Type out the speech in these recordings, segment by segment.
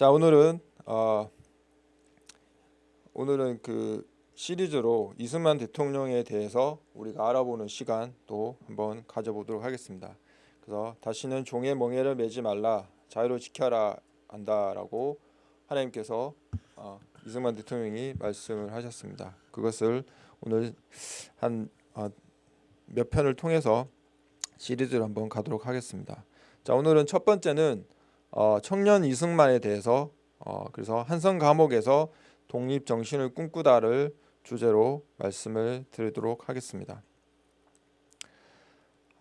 자 오늘은 어, 오늘은 그 시리즈로 이승만 대통령에 대해서 우리가 알아보는 시간 또 한번 가져보도록 하겠습니다. 그래서 다시는 종의 멍에를 매지 말라 자유를 지켜라 한다라고 하나님께서 어, 이승만 대통령이 말씀을 하셨습니다. 그것을 오늘 한몇 어, 편을 통해서 시리즈를 한번 가도록 하겠습니다. 자 오늘은 첫 번째는 어, 청년 이승만에 대해서 어, 그래서 한성 감옥에서 독립 정신을 꿈꾸다를 주제로 말씀을 드리도록 하겠습니다.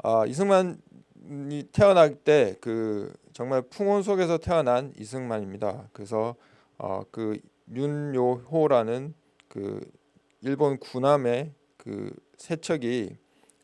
아, 이승만이 태어날 때 그 정말 풍운 속에서 태어난 이승만입니다. 그래서 어, 그 윤요호라는 그 일본 군함의 그 세척이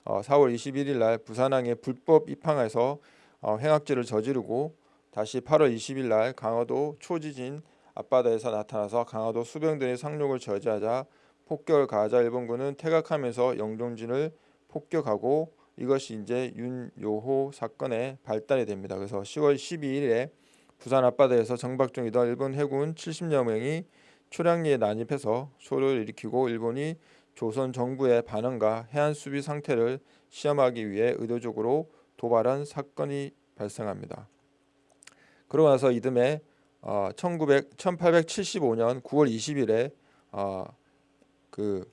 어, 4월 21일 날 부산항에 불법 입항해서 어, 횡악죄를 저지르고 다시 8월 20일 날 강화도 초지진 앞바다에서 나타나서 강화도 수병들의 상륙을 저지하자 폭격을 가하자 일본군은 퇴각하면서 영종진을 폭격하고 이것이 이제 윤요호 사건의 발단이 됩니다. 그래서 10월 12일에 부산 앞바다에서 정박 중이던 일본 해군 70여 명이 초량리에 난입해서 소를 일으키고 일본이 조선 정부의 반응과 해안 수비 상태를 시험하기 위해 의도적으로 도발한 사건이 발생합니다. 그러고 나서 이듬해 어, 1900, 1875년 9월 20일에 어, 그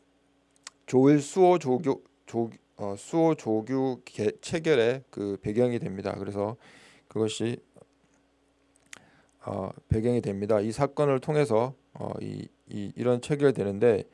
조일 수호 조교 조 어, 수호 조규 개, 체결의 그 배경이 됩니다. 그래서 그것이 어, 배경이 됩니다. 이 사건을 통해서 어, 이, 이 이런 체결되는데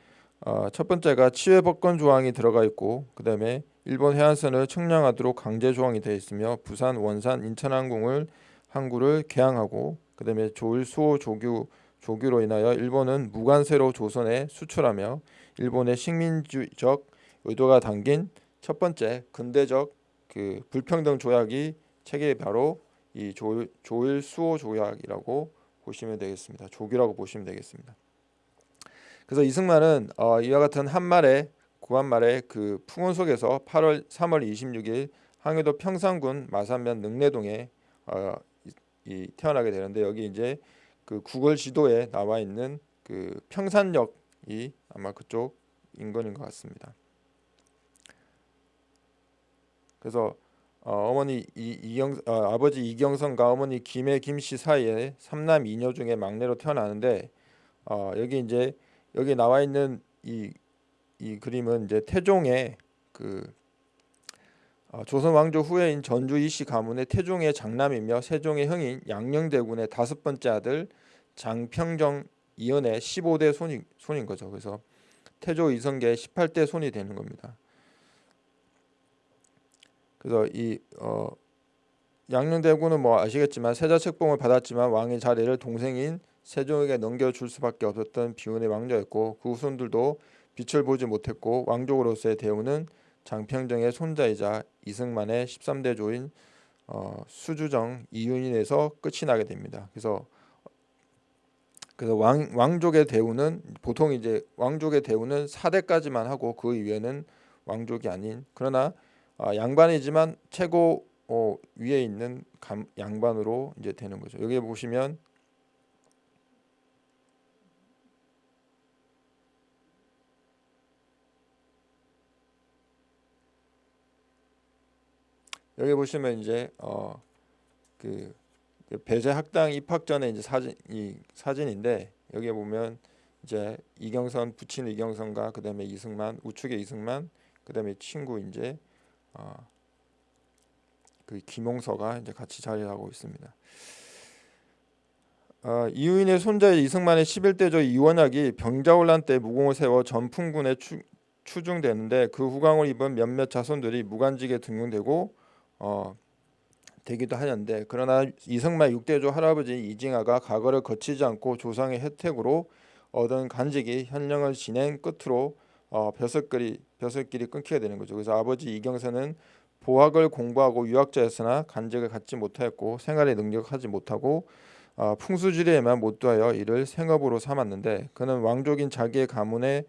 어, 첫 번째가 치외 법권 조항이 들어가 있고 그 다음에 일본 해안선을 측량하도록 강제 조항이 되어 있으며 부산, 원산, 인천항공을 항구를 개항하고 그 다음에 조일 수호 조규 조규로 인하여 일본은 무관세로 조선에 수출하며 일본의 식민주적 의도가 담긴 첫 번째 근대적 그 불평등 조약이 체계 바로 이 조일, 조일 수호 조약이라고 보시면 되겠습니다. 조규라고 보시면 되겠습니다. 그래서 이승만은 어, 이와 같은 한말의 구한말의 그 풍원 속에서 8월 3월 26일 항해도 평상군 마산면 능내동에 어, 이, 태어나게 되는데 여기 이제 그 구글 지도에 나와 있는 그 평산역이 아마 그쪽 인근인 것 같습니다. 그래서 어, 머니 이경 어, 아버지 이경선과 어머니 김해 김씨 사이에 삼남 이녀 중에 막내로 태어나는데 어, 여기 이제 여기 나와 있는 이, 이 그림은 이제 태종의 그 어, 조선 왕조 후예인 전주 이씨 가문의 태종의 장남이며 세종의 형인 양녕대군의 다섯 번째 아들 장평정 이연의 15대 손이, 손인 거죠. 그래서 태조 이성계의 18대 손이 되는 겁니다. 그래서 이 어, 양녕대군은 뭐 아시겠지만 세자 책봉을 받았지만 왕의 자리를 동생인 세종에게 넘겨줄 수밖에 없었던 비운의 왕자였고 그 후손들도 빛을 보지 못했고 왕족으로서의 대우는 장평정의 손자이자 이승만의 13대 조인 어, 수주정 이윤인에서 끝이 나게 됩니다. 그래서 그래서 왕, 왕족의 대우는 보통 이제 왕족의 대우는 4대까지만 하고 그 이외에는 왕족이 아닌 그러나 어, 양반이지만 최고 어, 위에 있는 감, 양반으로 이제 되는 거죠. 여기 보시면 여기 보시면 이제 어 그 배제 학당 입학 전에 이제 사진 이 사진인데 여기에 보면 이제 이경선 부친 이경선과 그다음에 이승만 우측에 이승만 그다음에 친구 이제 어, 그 김용서가 이제 같이 자리하고 있습니다. 어, 이유인의 손자의 이승만의 11대조 이원학이 병자혼란 때 무공을 세워 전풍군에 추, 추중되는데 그 후광을 입은 몇몇 자손들이 무관직에 등용되고 어, 되기도 하는데 그러나 이승만 6대조 할아버지 이징하가 과거를 거치지 않고 조상의 혜택으로 얻은 간직이 현령을 진행 끝으로 어, 벼슬길이 벼슬길이 끊기게 되는 거죠. 그래서 아버지 이경선은 보학을 공부하고 유학자였으나 간직을 갖지 못하였고 생활에 능력하지 못하고 어, 풍수지리에만 못두하여 이를 생업으로 삼았는데 그는 왕족인 자기의 가문에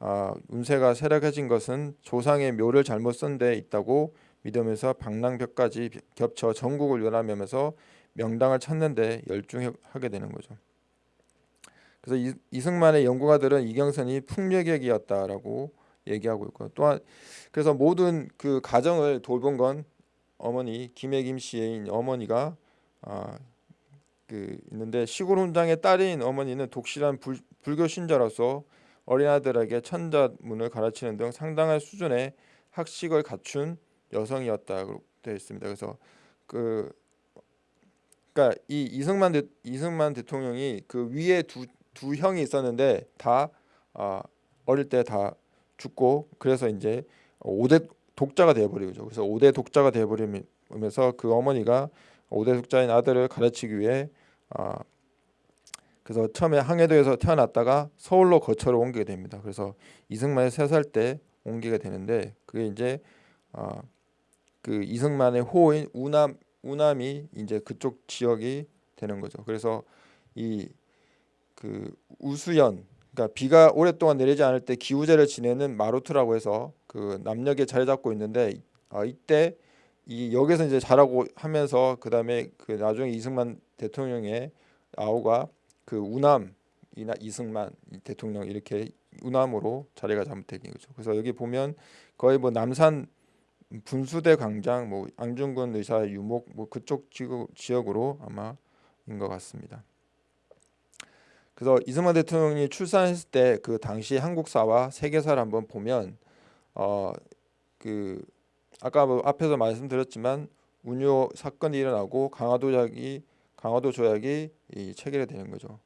어, 운세가 쇠락해진 것은 조상의 묘를 잘못 쓴 데 있다고 믿으면서 방랑벽까지 겹쳐 전국을 연하면서 명당을 찾는데 열중하게 되는 거죠. 그래서 이, 이승만의 연구가들은 이경선이 풍력객이었다라고 얘기하고 있고 또한 그래서 모든 그 가정을 돌본 건 어머니 김혜김 씨의 어머니가 아, 그 있는데 시골 훈장의 딸인 어머니는 독실한 불, 불교 신자로서 어린아들에게 천자문을 가르치는 등 상당한 수준의 학식을 갖춘 여성이었다고 되어 있습니다. 그래서 그 그러니까 이 이승만 대, 이승만 대통령이 그 위에 두, 두 형이 있었는데 다 아, 어릴 때 다 죽고 그래서 이제 5대 독자가 되어버리죠. 그래서 5대 독자가 되어버리면서 그 어머니가 5대 독자인 아들을 가르치기 위해 아, 그래서 처음에 항해도에서 태어났다가 서울로 거처를 옮기게 됩니다. 그래서 이승만이 세 살 때 옮기게 되는데 그게 이제 아, 그 이승만의 호인 우남 우남이 이제 그쪽 지역이 되는 거죠. 그래서 이 그 우수연 그러니까 비가 오랫동안 내리지 않을 때 기우제를 지내는 마루트라고 해서 그 남녘에 자리 잡고 있는데 아, 이때 이 여기서 이제 자라고 하면서 그다음에 그 나중에 이승만 대통령의 아우가 그 우남 이나 이승만 대통령 이렇게 우남으로 자리가 잘못된 거죠. 그래서 여기 보면 거의 뭐 남산 분수대 광장, 뭐 안중근 의사 유목 뭐 그쪽 지역으로 아마 인 것 같습니다. 그래서 이승만 대통령이 출산했을 때 그 당시 한국사와 세계사를 한번 보면 어 그 아까 뭐 앞에서 말씀드렸지만 운요 사건이 일어나고 강화도 조약이 강화도 조약이 체결되는 거죠.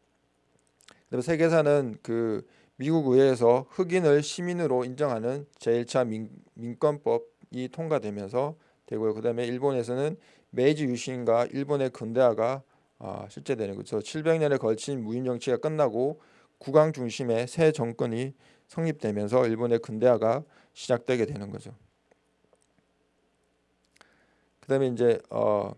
그다음에 세계사는 그 미국 의회에서 흑인을 시민으로 인정하는 제1차 민, 민권법 이 통과되면서 되고요. 그다음에 일본에서는 메이지 유신과 일본의 근대화가 아, 실제 되는 거죠. 700년에 걸친 무인 정치가 끝나고 국왕 중심의 새 정권이 성립되면서 일본의 근대화가 시작되게 되는 거죠. 그다음에 이제 어,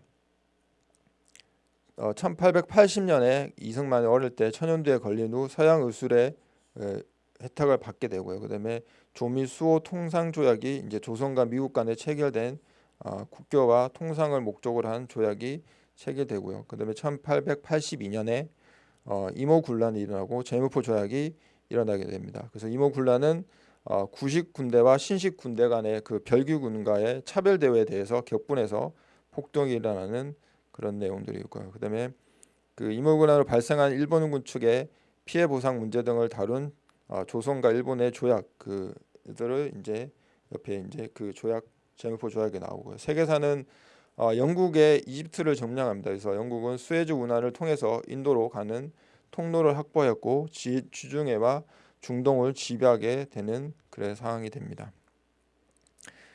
어 1880년에 이승만이 어릴 때 천연두에 걸린 후 서양 의술의 에, 혜택을 받게 되고요. 그다음에 조미 수호 통상 조약이 이제 조선과 미국 간에 체결된 어, 국교와 통상을 목적으로 한 조약이 체결되고요. 그다음에 1882년에 어, 이모 군란이 일어나고 제무포 조약이 일어나게 됩니다. 그래서 이모 군란은 어, 구식 군대와 신식 군대 간의 그 별규 군과의 차별 대회에 대해서 격분해서 폭동이 일어나는 그런 내용들이 있고요. 그다음에 그 이모 군란으로 발생한 일본군 측의 피해 보상 문제 등을 다룬 어, 조선과 일본의 조약 그들을 이제 옆에 이제 그 조약 제무포 조약이 나오고요. 세계사는 어, 영국의 이집트를 점령합니다. 그래서 영국은 수에즈 운하를 통해서 인도로 가는 통로를 확보했고 지, 주중해와 중동을 지배하게 되는 그런 상황이 됩니다.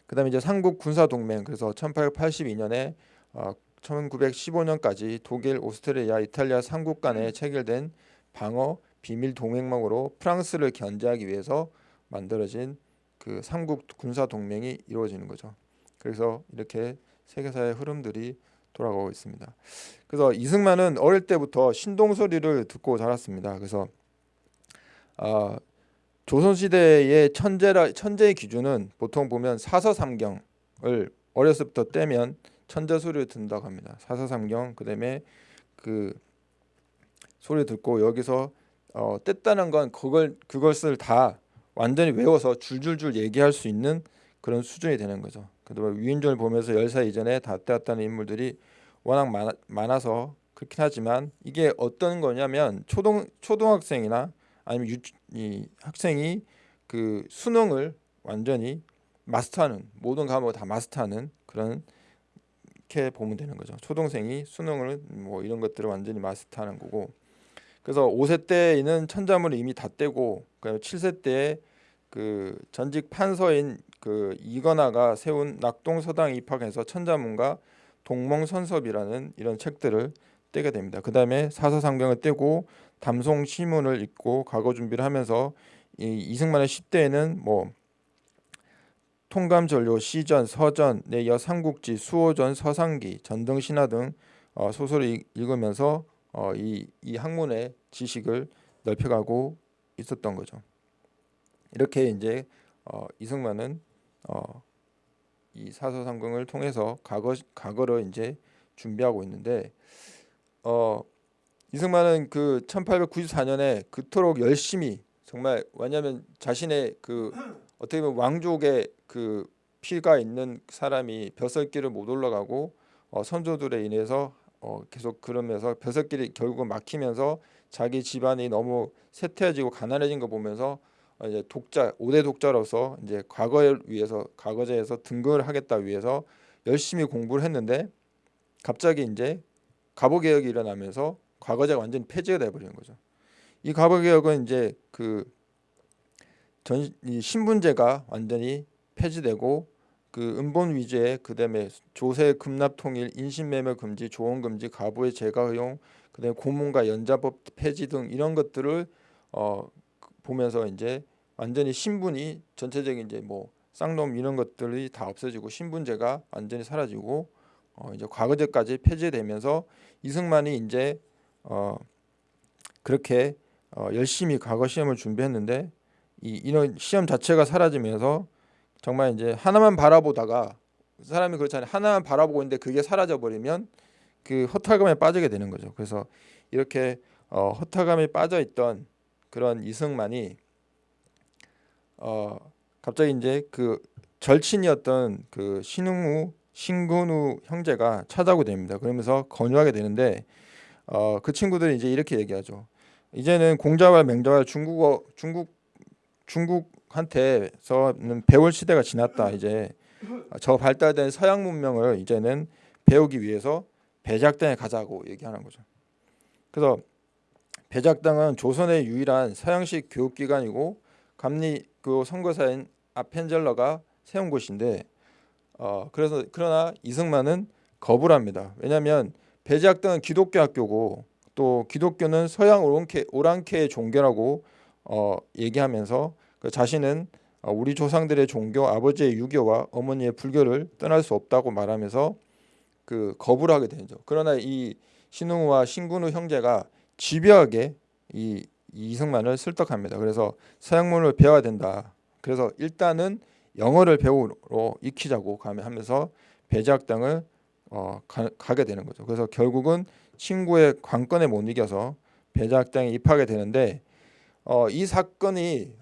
그 다음에 이제 삼국 군사 동맹 그래서 1882년에 어, 1915년까지 독일, 오스트리아, 이탈리아 삼국 간에 체결된 방어 비밀 동맹망으로 프랑스를 견제하기 위해서 만들어진 그 삼국 군사 동맹이 이루어지는 거죠. 그래서 이렇게 세계사의 흐름들이 돌아가고 있습니다. 그래서 이승만은 어릴 때부터 신동 소리를 듣고 자랐습니다. 그래서 아, 조선 시대의 천재라 천재의 기준은 보통 보면 사서삼경을 어렸을 때 떼면 천재 소리를 듣는다고 합니다. 사서삼경 그다음에 그 소리 듣고 여기서 어, 뗐다는 건 그걸 그것을 다 완전히 외워서 줄줄줄 얘기할 수 있는 그런 수준이 되는 거죠. 그다음에 위인전을 보면서 열사 이전에 다 떼었다는 인물들이 워낙 많아, 많아서 그렇긴 하지만 이게 어떤 거냐면 초등 초등학생이나 아니면 유, 이 학생이 그 수능을 완전히 마스터하는 모든 과목을 다 마스터하는 그런 이렇게 보면 되는 거죠. 초등생이 수능을 뭐 이런 것들을 완전히 마스터하는 거고 그래서 5세 때에는 천자문을 이미 다 떼고 그 7세 때에 그 전직 판서인 그 이건화가 세운 낙동서당 입학해서 천자문과 동몽선섭이라는 이런 책들을 떼게 됩니다. 그 다음에 사서상병을 떼고 담송시문을 읽고 과거 준비를 하면서 이 이승만의 10대에는 뭐 통감전료, 시전, 서전, 내여 삼국지, 수호전, 서상기, 전등신화 등 어, 소설을 읽으면서 어, 이, 이 학문의 지식을 넓혀가고 있었던 거죠. 이렇게 이제 어, 이승만은 어, 이 사서상경을 통해서 과거 과거를 이제 준비하고 있는데 어 이승만은 그 1894년에 그토록 열심히 정말 왜냐하면 자신의 그 어떻게 보면 왕족의 그 피가 있는 사람이 벼슬길을 못 올라가고 어, 선조들에 인해서 어, 계속 그러면서 벼슬길이 결국은 막히면서 자기 집안이 너무 쇠퇴해지고 가난해진 거 보면서 어, 이제 독자 5대 독자로서 이제 과거를 위해서 과거제에서 등극을 하겠다 위해서 열심히 공부를 했는데 갑자기 이제 갑오 개혁이 일어나면서 과거제가 완전히 폐지가 돼 버리는 거죠. 이 갑오 개혁은 이제 그 전 이 신분제가 완전히 폐지되고 그 은본 위주의 그다음에 조세 급납 통일, 인신매매 금지, 조언 금지, 가부의 재가 허용, 그다음에 고문과 연자법 폐지 등 이런 것들을 어 보면서 이제 완전히 신분이 전체적인 이제 뭐 쌍놈 이런 것들이 다 없어지고 신분제가 완전히 사라지고 어 이제 과거제까지 폐지되면서 이승만이 이제 어 그렇게 어 열심히 과거 시험을 준비했는데 이 이런 시험 자체가 사라지면서 정말 이제 하나만 바라보다가 사람이 그렇잖아요. 하나만 바라보고 있는데 그게 사라져 버리면 그 허탈감에 빠지게 되는 거죠. 그래서 이렇게 어, 허탈감에 빠져 있던 그런 이승만이 어, 갑자기 이제 그 절친이었던 그 신흥우 신근우 형제가 찾아오게 됩니다. 그러면서 권유하게 되는데 어, 그 친구들이 이제 이렇게 얘기하죠. 이제는 공자와 맹자와 중국어 중국 중국 한테서는 배울 시대가 지났다. 이제 저 발달된 서양 문명을 이제는 배우기 위해서 배작당에 가자고 얘기하는 거죠. 그래서 배작당은 조선의 유일한 서양식 교육기관이고 감리 그 선거사인 아펜젤러가 세운 곳인데 어 그래서 그러나 이승만은 거부를 합니다. 왜냐하면 배작당은 기독교 학교고 또 기독교는 서양 오랑캐, 오랑캐의 종교라고 어, 얘기하면서 그 자신은 어, 우리 조상들의 종교 아버지의 유교와 어머니의 불교를 떠날 수 없다고 말하면서 그 거부를 하게 되죠. 그러나 이 신웅우와 신군우 형제가 집요하게 이 이승만을 설득합니다. 그래서 서양문을 배워야 된다. 그래서 일단은 영어를 배우러 익히자고 하면서 배제학당을 어, 가, 게 되는 거죠. 그래서 결국은 친구의 관건에 못 이겨서 배제학당에 입학하게 되는데 어, 이 사건이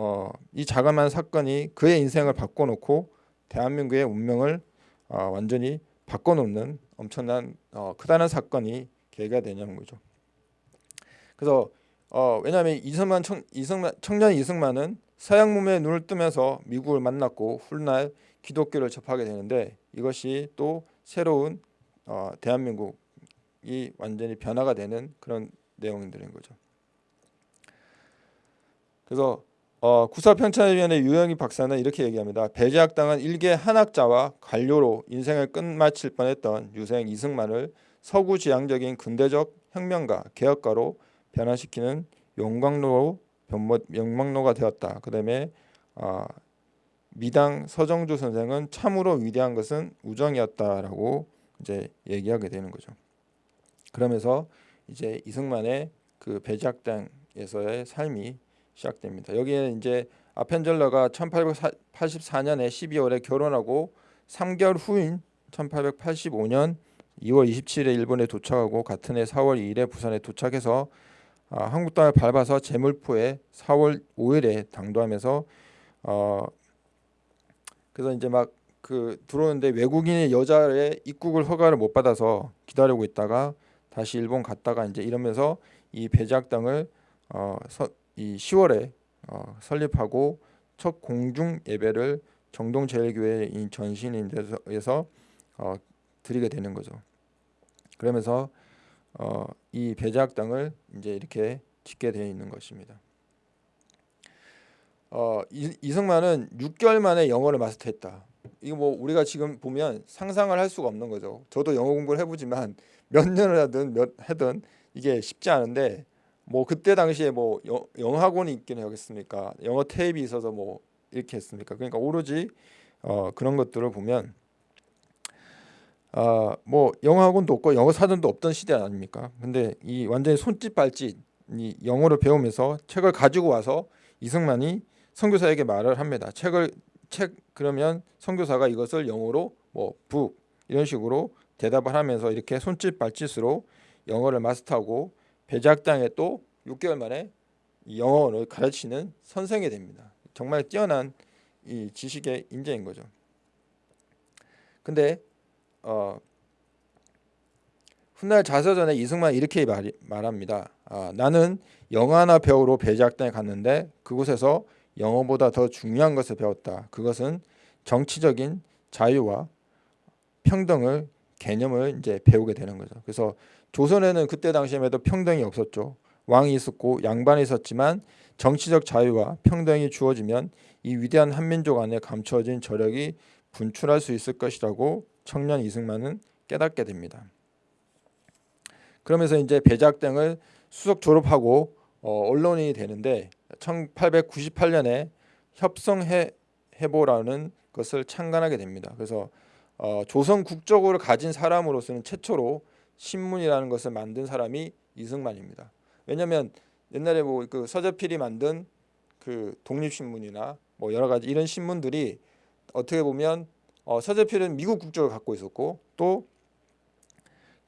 어, 이 자그마한 사건이 그의 인생을 바꿔놓고 대한민국의 운명을 어, 완전히 바꿔놓는 엄청난 어, 크다란 사건이 계기가 되냐는 거죠. 그래서 어, 왜냐하면 이승만 청, 이승만 청년 이승만은 서양 문명에 눈을 뜨면서 미국을 만났고 훗날 기독교를 접하게 되는데 이것이 또 새로운 어, 대한민국이 완전히 변화가 되는 그런 내용들인 거죠. 그래서 어, 구사편찬위원회 유영희 박사는 이렇게 얘기합니다. 배제학당은 일개 한학자와 관료로 인생을 끝마칠 뻔했던 유생 이승만을 서구 지향적인 근대적 혁명가, 개혁가로 변화시키는 용광로로 명망로가 되었다. 그 다음에 어, 미당 서정주 선생은 참으로 위대한 것은 우정이었다라고 이제 얘기하게 되는 거죠. 그러면서 이제 이승만의 그 배작당에서의 삶이 시작됩니다. 여기에 이제 아펜젤러가 1884년에 12월에 결혼하고 3개월 후인 1885년 2월 27일에 일본에 도착하고 같은 해 4월 2일에 부산에 도착해서 아, 한국 땅을 밟아서 제물포에 4월 5일에 당도하면서 어 그래서 이제 막 그 들어오는데 외국인의 여자의 입국을 허가를 못 받아서 기다리고 있다가 다시 일본 갔다가 이제 이러면서 이 배작당을 어, 서, 이 10월에 어, 설립하고 첫 공중 예배를 정동제일교회 전신인에서 어, 드리게 되는 거죠. 그러면서 어, 이 배제학당을 이제 이렇게 짓게 되어 있는 것입니다. 어, 이, 이승만은 6개월 만에 영어를 마스터했다. 이거 뭐 우리가 지금 보면 상상을 할 수가 없는 거죠. 저도 영어 공부를 해보지만 몇 년을 하든 몇 하든 이게 쉽지 않은데 뭐 그때 당시에 뭐 영어 학원이 있긴 하겠습니까? 영어 테이프 있어서 뭐 이렇게 했습니까? 그러니까 오로지 어, 그런 것들을 보면 아, 뭐 영어 학원도 없고 영어 사전도 없던 시대 아닙니까? 근데 이 완전히 손짓 발짓 이 영어를 배우면서 책을 가지고 와서 이승만이 선교사에게 말을 합니다. 책을 책 그러면 선교사가 이것을 영어로 뭐 북 이런 식으로 대답을 하면서 이렇게 손짓 발짓으로 영어를 마스터하고 배작당에 또 6개월 만에 영어를 가르치는 선생이 됩니다. 정말 뛰어난 이 지식의 인재인 거죠. 근데 어, 훗날 자서전에 이승만 이렇게 말, 말합니다. 아, 나는 영화나 배우로 배제학당에 갔는데 그곳에서 영어보다 더 중요한 것을 배웠다. 그것은 정치적인 자유와 평등을 개념을 이제 배우게 되는 거죠. 그래서 조선에는 그때 당시에도 평등이 없었죠. 왕이 있었고 양반이 있었지만 정치적 자유와 평등이 주어지면 이 위대한 한민족 안에 감춰진 저력이 분출할 수 있을 것이라고 청년 이승만은 깨닫게 됩니다. 그러면서 이제 배작 등을 수석 졸업하고 어, 언론인이 되는데 1898년에 협성해 해보라는 것을 창간하게 됩니다. 그래서 어, 조선 국적을 가진 사람으로서는 최초로 신문이라는 것을 만든 사람이 이승만입니다. 왜냐하면 옛날에 뭐 그 서재필이 만든 그 독립신문이나 뭐 여러 가지 이런 신문들이 어떻게 보면 어, 서재필은 미국 국적을 갖고 있었고 또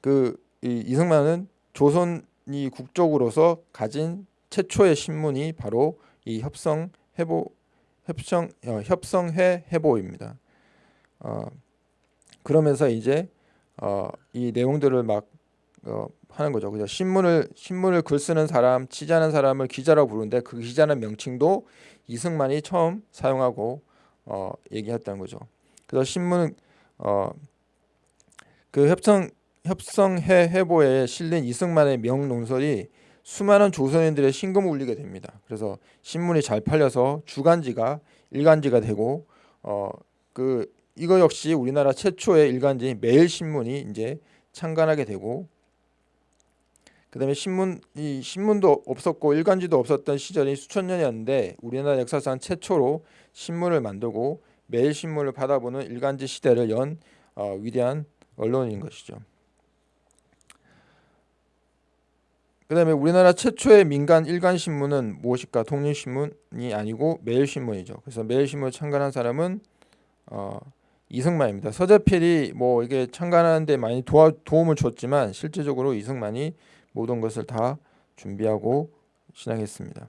그 이승만은 조선이 국적으로서 가진 최초의 신문이 바로 이 협성 해보 협성 어, 협성회 해보입니다. 어, 그러면서 이제 어, 이 내용들을 막 어, 하는 거죠. 그죠? 신문을 신문을 글 쓰는 사람, 취재하는 사람을 기자라고 부르는데 그 기자는 명칭도 이승만이 처음 사용하고 어, 얘기했다는 거죠. 그래서 신문 어, 그 협성 협성해 해보에 실린 이승만의 명논설이 수많은 조선인들의 신금을 울리게 됩니다. 그래서 신문이 잘 팔려서 주간지가 일간지가 되고 어 그 이거 역시 우리나라 최초의 일간지 매일신문이 이제 창간하게 되고 그다음에 신문 이 신문도 없었고 일간지도 없었던 시절이 수천 년이었는데 우리나라 역사상 최초로 신문을 만들고 매일 신문을 받아보는 일간지 시대를 연 어, 위대한 언론인 것이죠. 그다음에 우리나라 최초의 민간 일간 신문은 무엇일까? 독립 신문이 아니고 매일 신문이죠. 그래서 매일 신문을 창간한 사람은 어, 이승만입니다. 서재필이 뭐 이게 창간하는데 많이 도와, 도움을 줬지만 실제적으로 이승만이 모든 것을 다 준비하고 시작했습니다.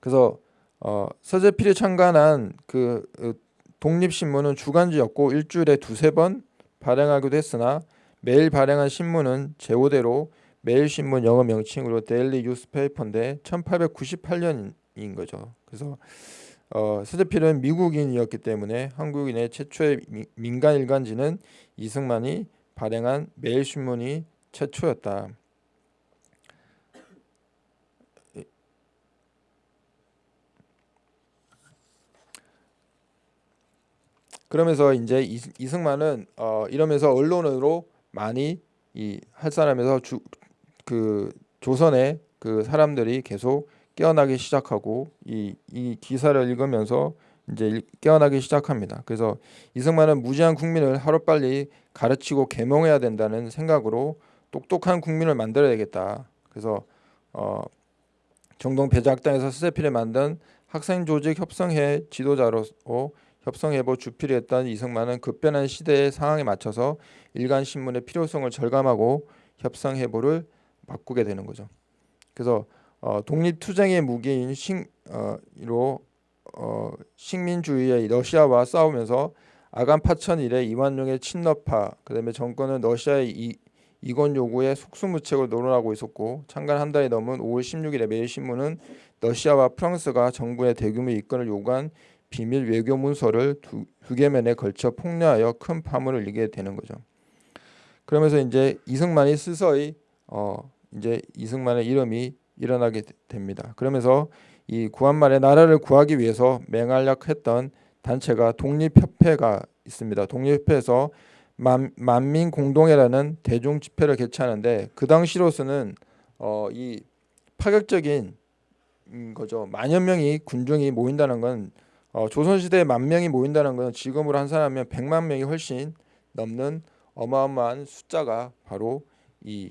그래서 어, 서재필이 창간한 그, 그 독립신문은 주간지였고 일주일에 두세 번 발행하기도 했으나 매일 발행한 신문은 제호대로 매일신문 영어 명칭으로 Daily Newspaper인데 1898년인 거죠. 그래서 어, 스데필은 미국인이었기 때문에 한국인의 최초의 미, 민간 일간지는 이승만이 발행한 매일신문이 최초였다. 그러면서 이제 이승만은 어, 이러면서 언론으로 많이 이 할 사람에서 주, 그 조선의 그 사람들이 계속 깨어나기 시작하고 이, 이 기사를 읽으면서 이제 깨어나기 시작합니다. 그래서 이승만은 무지한 국민을 하루빨리 가르치고 계몽해야 된다는 생각으로 똑똑한 국민을 만들어야 되겠다. 그래서 어, 정동 배작당에서 스세필에 만든 학생 조직 협성회 지도자로 협성해보 주필이 했던 이승만은 급변한 시대의 상황에 맞춰서 일간 신문의 필요성을 절감하고 협성해보를 바꾸게 되는 거죠. 그래서 어, 독립투쟁의 무기인 식, 어, 로 어, 식민주의의 러시아와 싸우면서 아간 파천 이래 이완용의 친러파 그다음에 정권은 러시아의 이, 이권 요구에 속수무책을 논언하고 있었고 창간 한 달이 넘은 5월 16일에 매일신문은 러시아와 프랑스가 정부의 대규모 입건을 요구한 비밀 외교 문서를 두, 두 개면에 걸쳐 폭로하여 큰 파문을 일게 되는 거죠. 그러면서 이제 이승만이 스서히 어, 이제 이승만의 이름이 일어나게 됩니다. 그러면서 이 구한말에 나라를 구하기 위해서 맹활약했던 단체가 독립협회가 있습니다. 독립협회에서 만, 만민 공동회라는 대중 집회를 개최하는데 그 당시로서는 어, 이 파격적인 거죠. 만여 명이 군중이 모인다는 건 어, 조선시대에 만 명이 모인다는 건 지금으로 한 사람이면 백만 명이 훨씬 넘는 어마어마한 숫자가 바로 이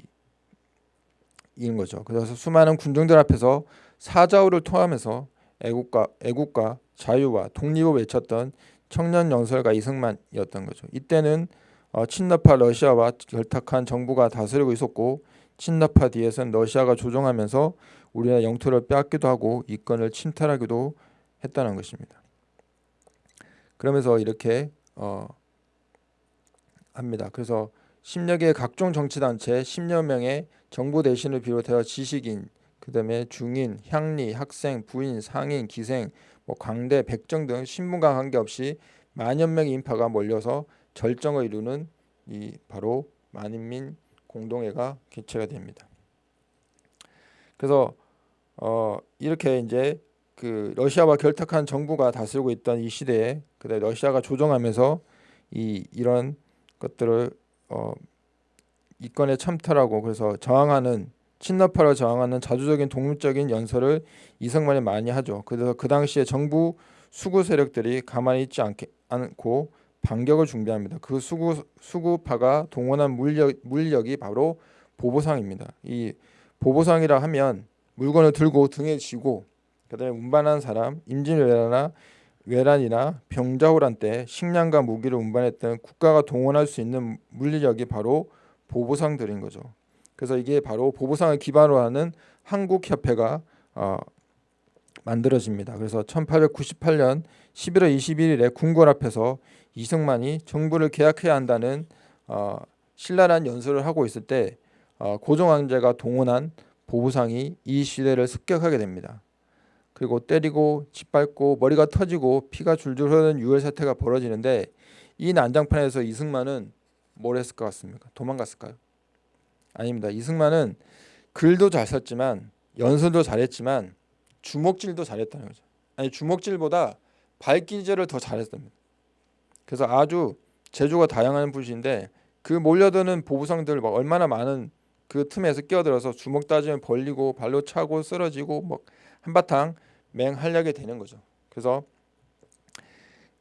이는 거죠. 그래서 수많은 군중들 앞에서 사자우를 통하면서 애국과 애국과 자유와 독립을 외쳤던 청년 연설가 이승만이었던 거죠. 이때는 어, 친나파 러시아와 결탁한 정부가 다스리고 있었고 친나파 뒤에서는 러시아가 조종하면서 우리나라 영토를 빼앗기도 하고 이권을 침탈하기도 했다는 것입니다. 그러면서 이렇게 어, 합니다. 그래서 10여 개의 각종 정치단체 10여 명의 정부 대신을 비롯하여 지식인, 그 다음에 중인, 향리, 학생, 부인, 상인, 기생, 뭐 광대, 백정 등 신분과 관계없이 만여 명의 인파가 몰려서 절정을 이루는 이 바로 만인민 공동회가 개최가 됩니다. 그래서 어 이렇게 이제 그 러시아와 결탁한 정부가 다스리고 있던 이 시대에 그다음 러시아가 조정하면서 이 이런 것들을 어 이권에 참탈하고 그래서 저항하는 친나파를 저항하는 자주적인 독립적인 연설을 이승만이 많이 하죠. 그래서 그 당시에 정부 수구 세력들이 가만히 있지 않게, 않고 반격을 준비합니다. 그 수구 수구파가 동원한 물력 물력이 바로 보보상입니다. 이 보보상이라 하면 물건을 들고 등에 지고 그다음에 운반한 사람 임진왜란이나 외란이나 병자호란 때 식량과 무기를 운반했던 국가가 동원할 수 있는 물력이 바로 보보상들인 거죠. 그래서 이게 바로 보보상을 기반으로 하는 한국협회가 어, 만들어집니다. 그래서 1898년 11월 21일에 궁궐 앞에서 이승만이 정부를 개혁해야 한다는 어, 신랄한 연설을 하고 있을 때 어, 고종황제가 동원한 보부상이 이 시대를 습격하게 됩니다. 그리고 때리고 짓밟고 머리가 터지고 피가 줄줄 흐르는 유혈 사태가 벌어지는데 이 난장판에서 이승만은 뭘 했을 것 같습니까? 도망갔을까요? 아닙니다. 이승만은 글도 잘 썼지만 연설도 잘했지만 주먹질도 잘했다는 거죠. 아니 주먹질보다 발기질을 더 잘했답니다. 그래서 아주 재주가 다양한 분이신데 그 몰려드는 보부상들 막 얼마나 많은 그 틈에서 끼어들어서 주먹 따지면 벌리고 발로 차고 쓰러지고 뭐 한바탕 맹활약이 되는 거죠. 그래서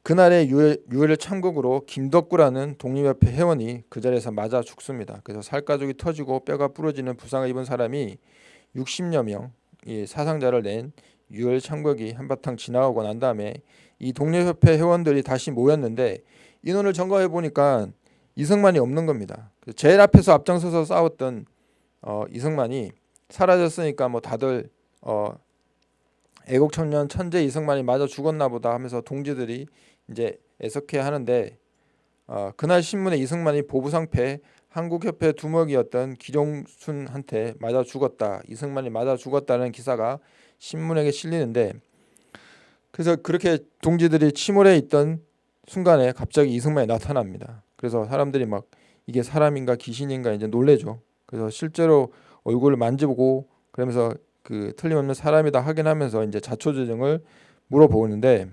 그날의 유혈, 참국으로 김덕구라는 독립협회 회원이 그 자리에서 맞아 죽습니다. 그래서 살가죽이 터지고 뼈가 부러지는 부상을 입은 사람이 60여 명 사상자를 낸 유혈 참국이 한바탕 지나가고 난 다음에 이 독립협회 회원들이 다시 모였는데 인원을 점검해 보니까 이승만이 없는 겁니다. 제일 앞에서 앞장서서 싸웠던 어, 이승만이 사라졌으니까 뭐 다들 어, 애국 청년 천재 이승만이 맞아 죽었나 보다 하면서 동지들이 이제 애석해 하는데 어, 그날 신문에 이승만이 보부상패 한국협회 두목이었던 기종순한테 맞아 죽었다. 이승만이 맞아 죽었다는 기사가 신문에 실리는데 그래서 그렇게 동지들이 침몰해 있던 순간에 갑자기 이승만이 나타납니다. 그래서 사람들이 막 이게 사람인가 귀신인가 이제 놀래죠. 그래서 실제로 얼굴을 만져보고 그러면서 그 틀림없는 사람이다 확인하면서 이제 자초지종을 물어보는데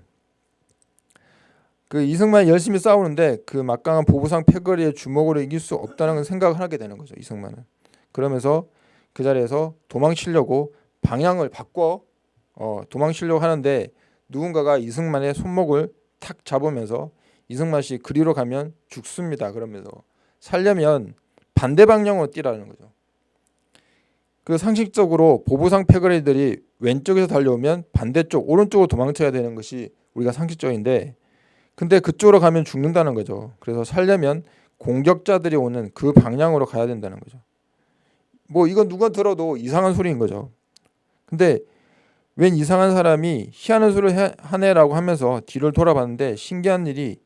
그 이승만이 열심히 싸우는데 그 막강한 보부상 패거리의 주먹으로 이길 수 없다는 생각을 하게 되는 거죠 이승만은. 그러면서 그 자리에서 도망치려고 방향을 바꿔 어, 도망치려고 하는데 누군가가 이승만의 손목을 탁 잡으면서 이승만 씨 그리로 가면 죽습니다 그러면서 살려면 반대 방향으로 뛰라는 거죠 그 상식적으로 보부상 패거리들이 왼쪽에서 달려오면 반대쪽 오른쪽으로 도망쳐야 되는 것이 우리가 상식적인데 근데 그쪽으로 가면 죽는다는 거죠. 그래서 살려면 공격자들이 오는 그 방향으로 가야 된다는 거죠. 뭐 이건 누가 들어도 이상한 소리인 거죠. 근데 웬 이상한 사람이 희한한 소리를 하네라고 하면서 뒤를 돌아봤는데 신기한 일이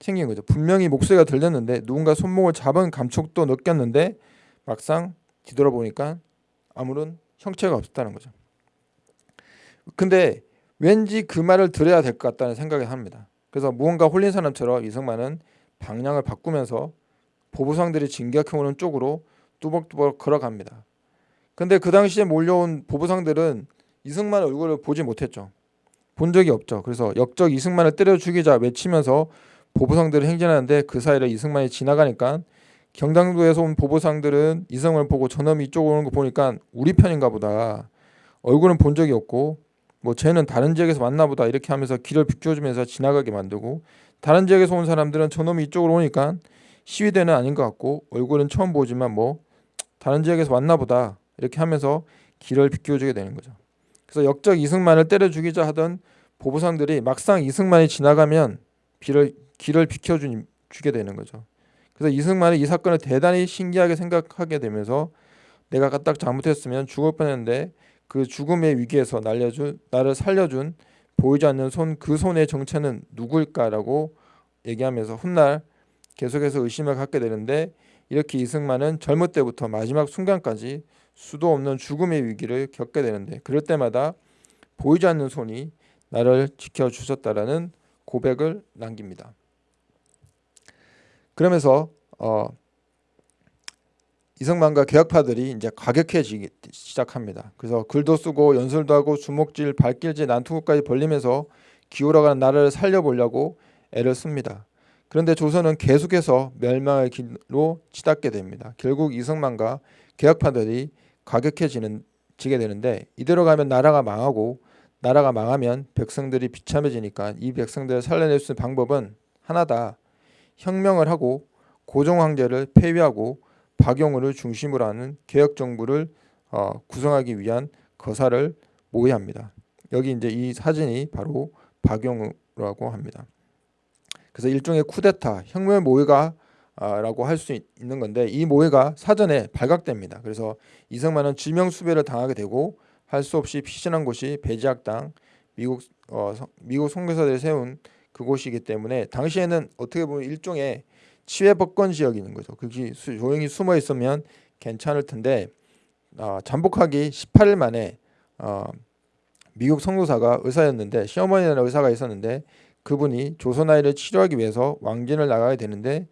생긴 거죠. 분명히 목소리가 들렸는데 누군가 손목을 잡은 감촉도 느꼈는데 막상 뒤돌아보니까 아무런 형체가 없었다는 거죠. 근데 왠지 그 말을 들어야 될 것 같다는 생각을 합니다. 그래서 무언가 홀린 사람처럼 이승만은 방향을 바꾸면서 보부상들이 진격해 오는 쪽으로 뚜벅뚜벅 걸어갑니다. 근데 그 당시에 몰려온 보부상들은 이승만 얼굴을 보지 못했죠. 본 적이 없죠. 그래서 역적 이승만을 때려 죽이자 외치면서 보부상들을 행진하는데 그 사이를 이승만이 지나가니까 경상도에서 온 보부상들은 이승만을 보고 저놈이 이쪽으로 오는 거 보니까 우리 편인가 보다. 얼굴은 본 적이 없고 뭐 쟤는 다른 지역에서 왔나 보다 이렇게 하면서 길을 비켜주면서 지나가게 만들고 다른 지역에서 온 사람들은 저놈이 이쪽으로 오니까 시위대는 아닌 것 같고 얼굴은 처음 보지만 뭐 다른 지역에서 왔나 보다 이렇게 하면서 길을 비켜주게 되는 거죠. 그래서 역적 이승만을 때려 죽이자 하던 보부상들이 막상 이승만이 지나가면 길을 길을 비켜주게 되는 거죠. 그래서 이승만은 이 사건을 대단히 신기하게 생각하게 되면서 내가 딱 잘못했으면 죽을 뻔했는데 그 죽음의 위기에서 날려준 나를 살려준 보이지 않는 손 그 손의 정체는 누구일까라고 얘기하면서 훗날 계속해서 의심을 갖게 되는데 이렇게 이승만은 젊을 때부터 마지막 순간까지 수도 없는 죽음의 위기를 겪게 되는데 그럴 때마다 보이지 않는 손이 나를 지켜 주셨다라는 고백을 남깁니다. 그러면서 어, 이승만과 개혁파들이 이제 과격해지기 시작합니다. 그래서 글도 쓰고 연설도 하고 주먹질, 발길질, 난투구까지 벌리면서 기울어가는 나라를 살려보려고 애를 씁니다. 그런데 조선은 계속해서 멸망의 길로 치닫게 됩니다. 결국 이승만과 개혁파들이 과격해지는 지게 되는데 이대로 가면 나라가 망하고 나라가 망하면 백성들이 비참해지니까 이 백성들을 살려낼 수 있는 방법은 하나다. 혁명을 하고 고종 황제를 폐위하고 박용우를 중심으로 하는 개혁 정부를 어, 구성하기 위한 거사를 모의합니다. 여기 이제 이 사진이 바로 박용우라고 합니다. 그래서 일종의 쿠데타 혁명 모의가 아, 라고 할 수 있는 건데 이 모의가 사전에 발각됩니다. 그래서 이승만은 지명 수배를 당하게 되고 할 수 없이 피신한 곳이 배지학당 미국 어, 미국 선교사들이 세운 그곳이기 때문에 당시에는 어떻게 보면 일종의 치외법권 있는 거죠. 그게 조용히 숨어 있으면 괜찮을 텐데 어, 잠복하기 18일 만에 어, 미국 선교사가 의사였는데 시어머니라는 의사가 있었는데 그분이 조선 아이를 치료하기 위해서 왕진을 나가야 되는데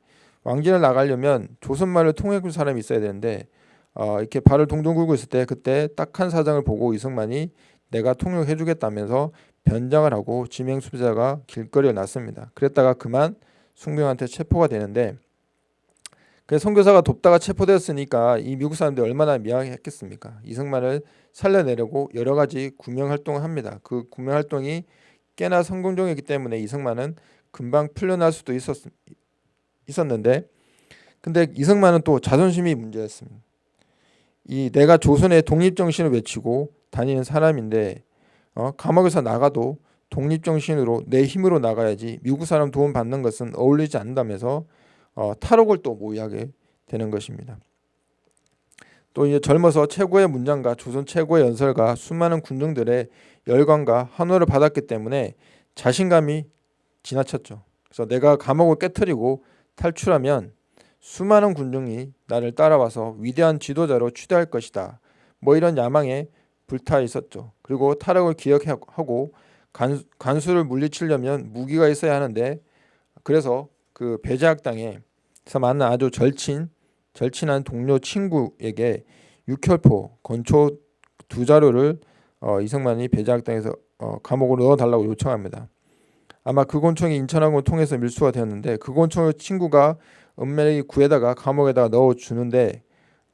왕진을 나가려면 조선말을 통역할 사람이 있어야 되는데 어, 이렇게 발을 동동 굴고 있을 때 그때 딱한 사장을 보고 이승만이 내가 통역해주겠다면서 변장을 하고 지명 수배자가 길거리에 났습니다. 그랬다가 그만 숭병한테 체포가 되는데 그 선교사가 돕다가 체포되었으니까 이 미국 사람들이 얼마나 미안했겠습니까? 이승만을 살려내려고 여러 가지 구명 활동을 합니다. 그 구명 활동이 꽤나 성공적이기 때문에 이승만은 금방 풀려날 수도 있었, 있었는데 근데 이승만은 또 자존심이 문제였습니다. 이 내가 조선의 독립 정신을 외치고 다니는 사람인데 어, 감옥에서 나가도 독립 정신으로 내 힘으로 나가야지 미국 사람 도움 받는 것은 어울리지 않는다면서 어, 탈옥을 또 모의하게 되는 것입니다. 또 이제 젊어서 최고의 문장과 조선 최고의 연설가 수많은 군중들의 열광과 환호를 받았기 때문에 자신감이 지나쳤죠. 그래서 내가 감옥을 깨뜨리고 탈출하면 수많은 군중이 나를 따라와서 위대한 지도자로 취대할 것이다. 뭐 이런 야망에 불타 있었죠. 그리고 타락을 기억하고 간, 간수를 물리치려면 무기가 있어야 하는데 그래서 그 배제학당에서 만난 아주 절친 절친한 동료 친구에게 육혈포 건초 두 자루를 어, 이승만이 배제학당에서 어, 감옥으로 넣어달라고 요청합니다. 아마 그 권총이 인천항을 통해서 밀수가 되었는데 그 권총을 친구가 은매이 구에다가 감옥에다가 넣어 주는데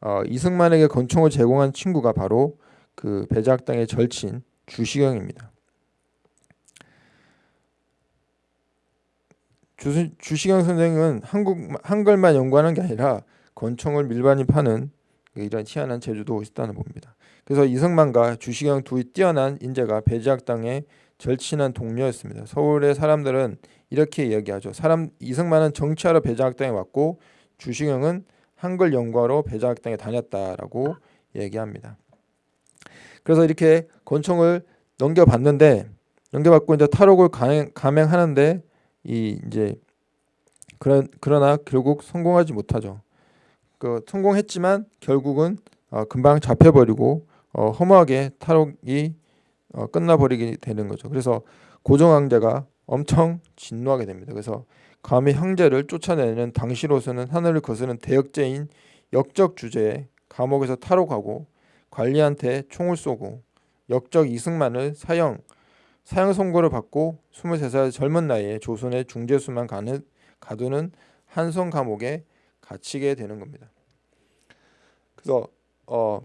어, 이승만에게 권총을 제공한 친구가 바로 그 배작당의 절친 주시경입니다. 주, 주시경 선생은 한국 한글만 연구하는 게 아니라 권총을 밀반이 파는 이런 희한한 재주도 있다는 봅니다. 그래서 이승만과 주시경 두 뛰어난 인재가 배지학당의 절친한 동료였습니다. 서울의 사람들은 이렇게 이야기하죠. 사람 이승만은 정치하러 배자학당에 왔고 주시경은 한글 연구하러 배자학당에 다녔다라고 얘기합니다. 그래서 이렇게 권총을 넘겨봤는데 넘겨받고 이제 탈옥을 감행, 감행 하는데 이 이제 그런 그러나 결국 성공하지 못하죠. 그 성공했지만 결국은 어, 금방 잡혀버리고 어, 허무하게 탈옥이 어, 끝나버리게 되는 거죠. 그래서 고종 황제가 엄청 진노하게 됩니다. 그래서 감히 형제를 쫓아내는 당시로서는 하늘을 거스는 대역죄인 역적 주제에 감옥에서 탈옥하고 관리한테 총을 쏘고 역적 이승만을 사형 사형 선고를 받고 23살 젊은 나이에 조선의 중재수만 가는 가두는 한성 감옥에 갇히게 되는 겁니다. 그래서 어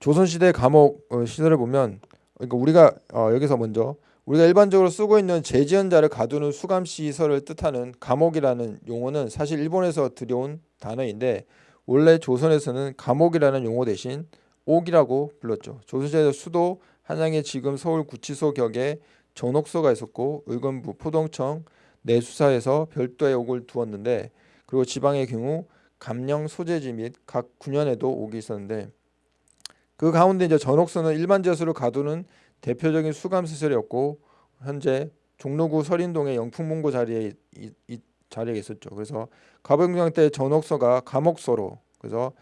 조선시대 감옥 어, 시설을 보면 그러니까 우리가 어, 여기서 먼저 우리가 일반적으로 쓰고 있는 재지연자를 가두는 수감 시설을 뜻하는 감옥이라는 용어는 사실 일본에서 들여온 단어인데 원래 조선에서는 감옥이라는 용어 대신 옥이라고 불렀죠. 조선시대 수도 한양에 지금 서울 구치소 격에 전옥소가 있었고 의금부, 포동청, 내수사에서 별도의 옥을 두었는데 그리고 지방의 경우 감령 소재지 및 각 군현에도 옥이 있었는데 그 가운데 이제 전옥선은 일반 제수를 가두는 대표적인 수감 시설이었고 현재 종로구 설인동의 영풍문고 자리에 이, 이 자리에 있었죠. 그래서 가병장 때 전옥서가 감옥서로 그래서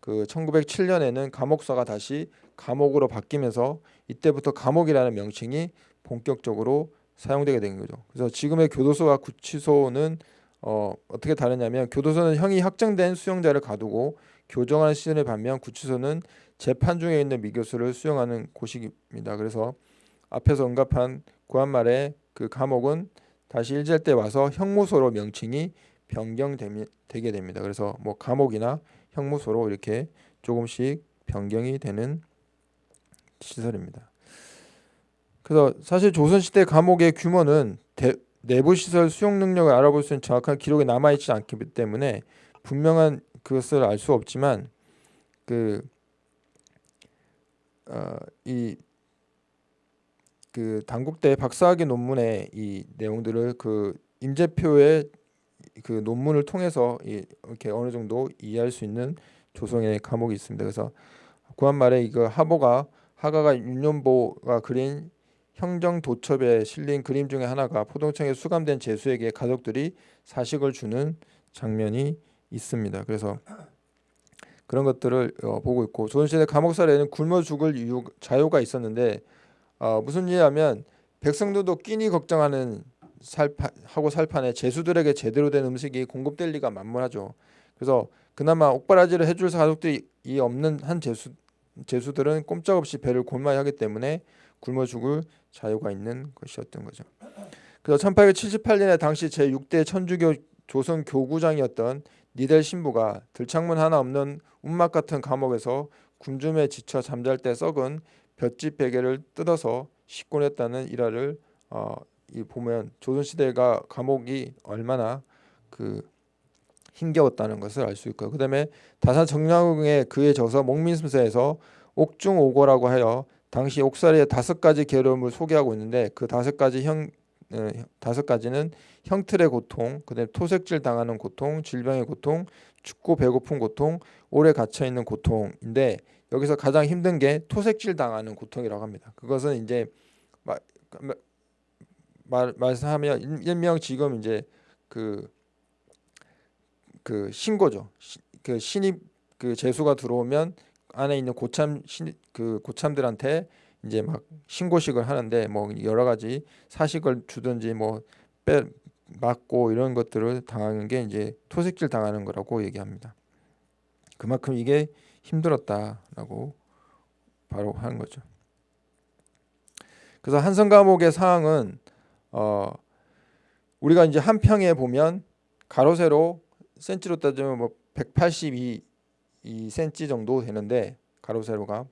그 1907년에는 감옥서가 다시 감옥으로 바뀌면서 이때부터 감옥이라는 명칭이 본격적으로 사용되게 된 거죠. 그래서 지금의 교도소와 구치소는 어, 어떻게 다르냐면 교도소는 형이 확정된 수용자를 가두고 교정하는 시설에 반면 구치소는 재판 중에 있는 미교수를 수용하는 곳입니다. 그래서 앞에서 언급한 구한말의 그 감옥은 다시 일제할 때 와서 형무소로 명칭이 변경되게 됩니다. 그래서 뭐 감옥이나 형무소로 이렇게 조금씩 변경이 되는 시설입니다. 그래서 사실 조선시대 감옥의 규모는 대, 내부 시설 수용 능력을 알아볼 수 있는 정확한 기록이 남아 있지 않기 때문에 분명한 그것을 알 수 없지만 그 어, 이 그 당국대 박사학위 논문의 이 내용들을 그 임재표의 그 논문을 통해서 이렇게 어느 정도 이해할 수 있는 조성의 과목이 있습니다. 그래서 구한말에 이거 하보가 하가가 윤년보가 그린 형정 도첩에 실린 그림 중에 하나가 포동청에 수감된 제수에게 가족들이 사식을 주는 장면이 있습니다. 그래서 그런 것들을 어, 보고 있고 조선시대 감옥살에는 굶어 죽을 이유 자유가 있었는데 어, 무슨 일이냐면 백성들도 끼니 걱정하는 살파, 하고 살판에 제수들에게 제대로 된 음식이 공급될 리가 만무하죠. 그래서 그나마 옥바라지를 해줄 가족들이 없는 한 제수 제수들은 꼼짝없이 배를 골마야 하기 때문에 굶어 죽을 자유가 있는 것이었던 거죠. 그래서 1878년에 당시 제6대 천주교 조선 교구장이었던 니델 신부가 들창문 하나 없는 운막 같은 감옥에서 굶줌에 지쳐 잠잘 때 썩은 볏짚 베개를 뜯어서 씻곤 했다는 일화를 어, 이 보면 조선 시대가 감옥이 얼마나 그 힘겨웠다는 것을 알 수 있고요. 그다음에 다산 정량의 그에 져서 목민슴서에서 옥중오고라고 하여 당시 옥살이의 다섯 가지 괴로움을 소개하고 있는데 그 다섯 가지 형 어, 다섯 가지는 형틀의 고통, 그다음에 토색질 당하는 고통, 질병의 고통, 춥고 배고픈 고통, 오래 갇혀 있는 고통인데 여기서 가장 힘든 게 토색질 당하는 고통이라고 합니다. 그것은 이제 말, 말 말씀하면 일명 지금 이제 그, 그 신고죠. 그 신입 그 재수가 들어오면 안에 있는 고참 신, 그 고참들한테 이제 막 신고식을 하는데 뭐 여러 가지 사식을 주든지 뭐 빼 맞고 이런 것들을 당하는 게 이제 토색질 당하는 거라고 얘기합니다. 그만큼 이게 힘들었다라고 바로 한 거죠. 그래서 한성 감옥의 상황은 어 우리가 이제 한 평에 보면 가로 세로 센치로 따지면 뭐 182 2cm 정도 되는데 가로 세로가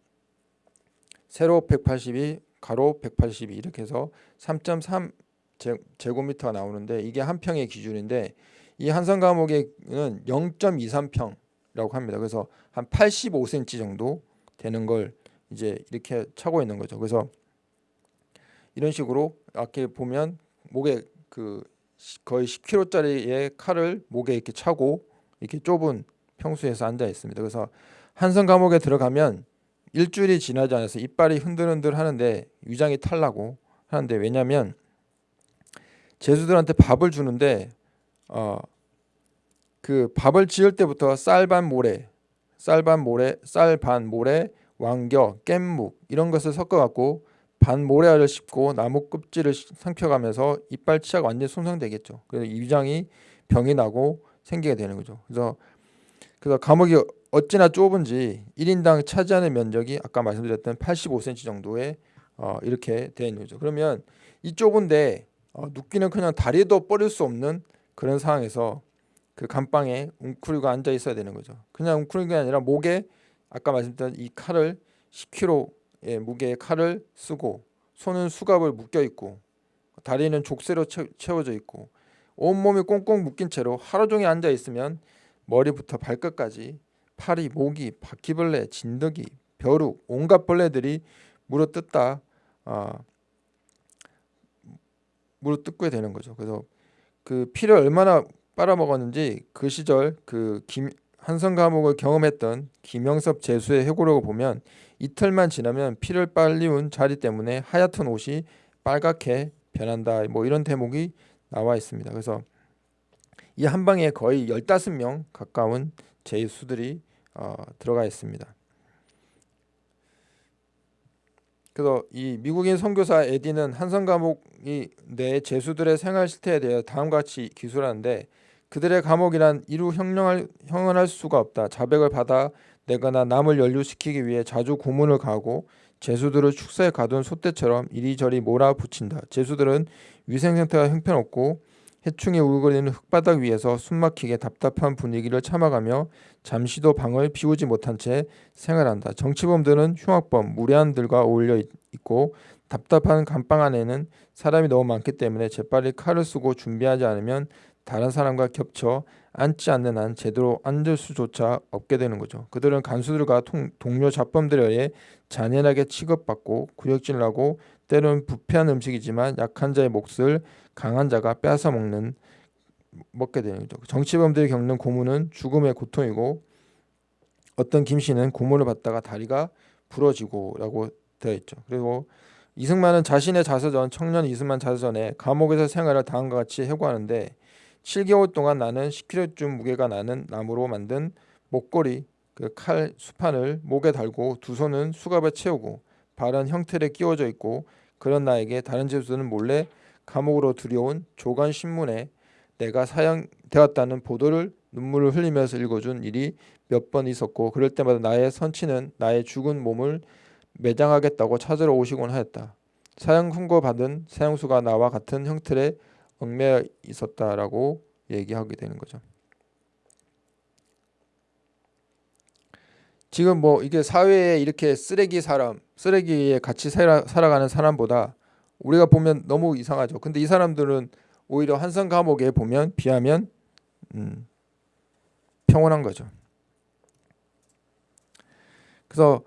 세로 182 가로 182 이렇게 해서 3.3 제곱미터가 나오는데 이게 한 평의 기준인데 이 한성 감옥에는 0.23평이라고 합니다. 그래서 한 85cm 정도 되는 걸 이제 이렇게 차고 있는 거죠. 그래서 이런 식으로 이렇게 보면 목에 그 거의 10kg짜리의 칼을 목에 이렇게 차고 이렇게 좁은 평수에서 앉아 있습니다. 그래서 한성 감옥에 들어가면 일주일이 지나지 않아서 이빨이 흔들흔들 하는데 위장이 탈라고 하는데 왜냐하면 제수들한테 밥을 주는데 어, 그 밥을 지을 때부터 쌀 반 모래, 쌀 반 모래, 쌀 반 모래, 왕겨, 깻묵 이런 것을 섞어 갖고 반 모래알을 씹고 나무 껍질을 상펴가면서 이빨 치아가 완전히 손상되겠죠. 그래서 위장이 병이 나고 생기게 되는 거죠. 그래서 그래서 감옥이 어찌나 좁은지 1인당 차지하는 면적이 아까 말씀드렸던 85cm 정도에 어, 이렇게 되어 있는 거죠. 그러면 이 좁은데 어, 눕기는 그냥 다리도 뻗을 수 없는 그런 상황에서 그 감방에 웅크리고 앉아 있어야 되는 거죠. 그냥 웅크리는 게 아니라 목에 아까 말씀드린 이 칼을 10kg 의 무게의 칼을 쓰고 손은 수갑을 묶여 있고 다리는 족쇄로 채워져 있고 온몸이 꽁꽁 묶인 채로 하루 종일 앉아 있으면 머리부터 발끝까지 파리, 모기, 바퀴벌레, 진드기, 벼룩, 온갖 벌레들이 물어뜯다 어, 물어뜯게 되는 거죠. 그래서 그 피를 얼마나 빨아먹었는지 그 시절 그 김, 한성 감옥을 경험했던 김영섭 제수의 해고록을 보면 이틀만 지나면 피를 빨리운 자리 때문에 하얗던 옷이 빨갛게 변한다. 뭐 이런 대목이 나와 있습니다. 그래서 이 한 방에 거의 15명 가까운 제수들이 어, 들어가 있습니다. 그래서 이 미국인 선교사 에디는 한성 감옥이 내 제수들의 생활 실태에 대해 다음과 같이 기술하는데 그들의 감옥이란 이루 형령할, 형언할 수가 없다. 자백을 받아 내거나 남을 연루시키기 위해 자주 고문을 가하고 제수들을 축사에 가둔 소떼처럼 이리저리 몰아붙인다. 제수들은 위생 상태가 형편없고 해충이 울거리는 흙바닥 위에서 숨막히게 답답한 분위기를 참아가며 잠시도 방을 비우지 못한 채 생활한다. 정치범들은 흉악범, 무례한들과 어울려 있고 답답한 감방 안에는 사람이 너무 많기 때문에 재빨리 칼을 쓰고 준비하지 않으면 다른 사람과 겹쳐 앉지 않는 한 제대로 앉을 수조차 없게 되는 거죠. 그들은 간수들과 통, 동료 잡범들에 의해 잔인하게 취급받고 구역질을 하고 때로는 부패한 음식이지만 약한 자의 몫을 강한 자가 빼앗아 먹는 먹게 되는 거죠. 정치범들이 겪는 고문은 죽음의 고통이고 어떤 김 씨는 고문을 받다가 다리가 부러지고라고 되어 있죠. 그리고 이승만은 자신의 자서전 청년 이승만 자서전에 감옥에서 생활을 다음과 같이 해고하는데 7개월 동안 나는 10kg쯤 무게가 나는 나무로 만든 목걸이 그 칼 수판을 목에 달고 두 손은 수갑에 채우고 발은 형틀에 끼워져 있고 그런 나에게 다른 제수는 몰래 감옥으로 들여온 조간 신문에 내가 사형되었다는 보도를 눈물을 흘리면서 읽어준 일이 몇 번 있었고 그럴 때마다 나의 선치는 나의 죽은 몸을 매장하겠다고 찾으러 오시곤 하였다. 사형 훈고 받은 사형수가 나와 같은 형틀에 얽매여 있었다라고 얘기하게 되는 거죠. 지금 뭐 이게 사회에 이렇게 쓰레기 사람, 쓰레기에 같이 살아, 살아 가는 사람보다 우리가 보면 너무 이상하죠. 근데 이 사람들은 오히려 한성 감옥에 보면 비하면 음, 평온한 거죠. 그래서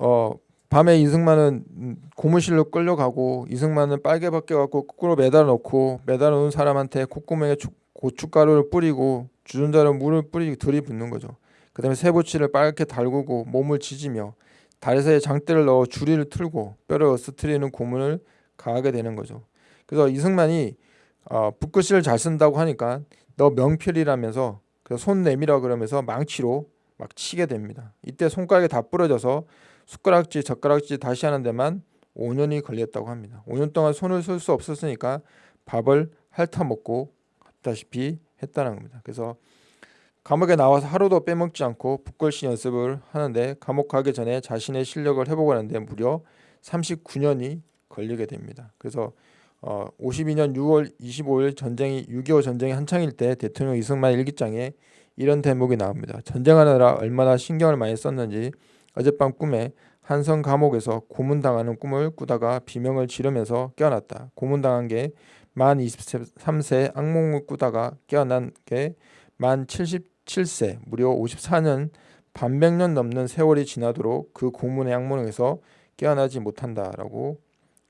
어, 밤에 이승만은 고무실로 끌려가고 이승만은 빨개 벗겨갖고 거꾸로 매달아 놓고 매달아 놓은 사람한테 콧구멍에 고춧가루를 뿌리고 주전자로 물을 뿌리고 들이붓는 거죠. 그 다음에 세부치를 빨갛게 달구고 몸을 지지며 다리 사이에 장대를 넣어 주리를 틀고 뼈를 어스트리는 고문을 가하게 되는 거죠. 그래서 이승만이 어, 붓글씨를 잘 쓴다고 하니까 너 명필이라면서 손 내밀어 그러면서 망치로 막 치게 됩니다. 이때 손가락이 다 부러져서 숟가락질, 젓가락질 다시 하는 데만 5년이 걸렸다고 합니다. 5년 동안 손을 쓸 수 없었으니까 밥을 핥아 먹고 갔다시피 했다는 겁니다. 그래서 감옥에 나와서 하루도 빼먹지 않고 북글씨 연습을 하는데 감옥 가기 전에 자신의 실력을 해보고 하는데 무려 39년이 걸리게 됩니다. 그래서 어, 52년 6월 25일 전쟁이 6.25 전쟁이 한창일 때 대통령 이승만 일기장에 이런 대목이 나옵니다. 전쟁하느라 얼마나 신경을 많이 썼는지 어젯밤 꿈에 한성 감옥에서 고문당하는 꿈을 꾸다가 비명을 지르면서 깨어났다. 고문당한 게 만 23세 악몽을 꾸다가 깨어난 게 만 77세 무려 54년 반백년 넘는 세월이 지나도록 그 고문의 악몽에서 깨어나지 못한다라고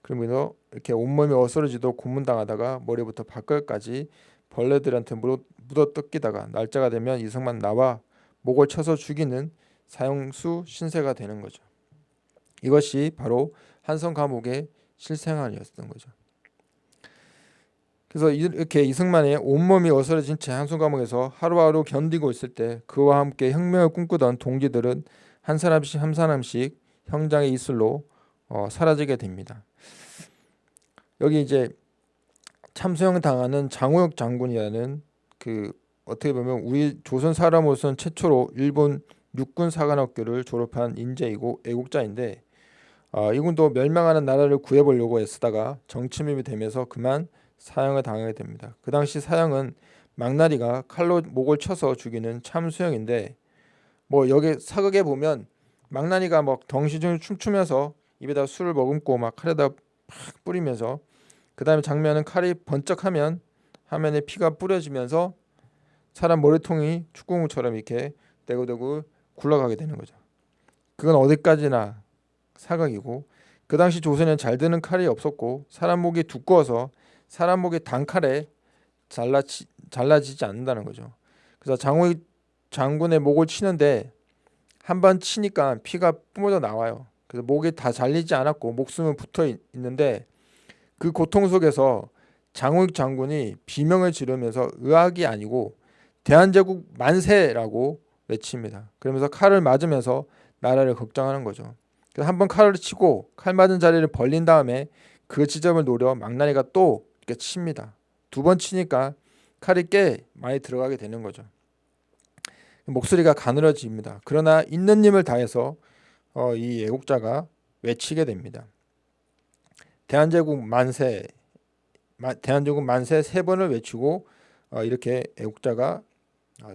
그러면서 이렇게 온몸이 어스러지도 고문당하다가 머리부터 발끝까지 벌레들한테 묻어 뜯기다가 날짜가 되면 이승만 나와 목을 쳐서 죽이는 사형수 신세가 되는 거죠. 이것이 바로 한성 감옥의 실생활이었던 거죠. 그래서 이렇게 이승만의 온몸이 어스러진 채 한성 감옥에서 하루하루 견디고 있을 때 그와 함께 혁명을 꿈꾸던 동지들은 한 사람씩 한 사람씩 형장의 이슬로 어, 사라지게 됩니다. 여기 이제 참수형 당하는 장호혁 장군이라는 그 어떻게 보면 우리 조선 사람으로서는 최초로 일본 육군 사관학교를 졸업한 인재이고 애국자인데 어, 이군도 멸망하는 나라를 구해보려고 애쓰다가 정치민이 되면서 그만 사형을 당하게 됩니다. 그 당시 사형은 망나리가 칼로 목을 쳐서 죽이는 참수형인데 뭐 여기 사극에 보면 망나니가 막 덩시중을 춤추면서 입에다 술을 머금고 막 칼에다 팍 뿌리면서 그 다음에 장면은 칼이 번쩍하면 화면에 피가 뿌려지면서 사람 머리통이 축구공처럼 이렇게 대고대고 굴러가게 되는 거죠. 그건 어디까지나 사각이고 그 당시 조선에는 잘 드는 칼이 없었고 사람 목이 두꺼워서 사람 목이 단칼에 잘라치, 잘라지지 않는다는 거죠. 그래서 장호익 장군의 목을 치는데 한 번 치니까 피가 뿜어져 나와요. 그래서 목이 다 잘리지 않았고 목숨은 붙어 있, 있는데 그 고통 속에서 장호익 장군이 비명을 지르면서 의학이 아니고 대한제국 만세라고 외칩니다. 그러면서 칼을 맞으면서 나라를 걱정하는 거죠. 그래서 한번 칼을 치고 칼 맞은 자리를 벌린 다음에 그 지점을 노려 망나니가 또 이렇게 칩니다. 두 번 치니까 칼이 꽤 많이 들어가게 되는 거죠. 목소리가 가늘어집니다. 그러나 있는 힘을 다해서 어, 이 애국자가 외치게 됩니다. 대한제국 만세, 마, 대한제국 만세 세 번을 외치고 어, 이렇게 애국자가 어,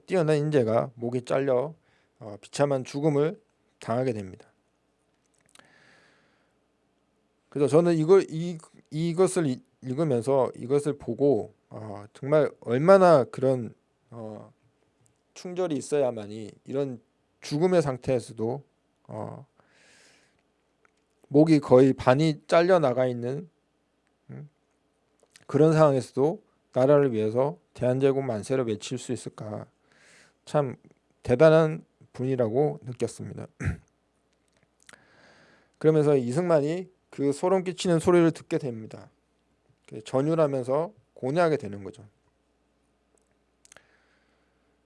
뛰어난 인재가 목이 잘려 어, 비참한 죽음을 당하게 됩니다. 그래서 저는 이걸 이 이것을 읽으면서 이것을 보고 어, 정말 얼마나 그런 어, 충절이 있어야만이 이런 죽음의 상태에서도 어, 목이 거의 반이 잘려 나가 있는 음, 그런 상황에서도 나라를 위해서 대한제국 만세를 외칠 수 있을까 참 대단한 분이라고 느꼈습니다. 그러면서 이승만이 그 소름 끼치는 소리를 듣게 됩니다. 전율하면서 고뇌하게 되는 거죠.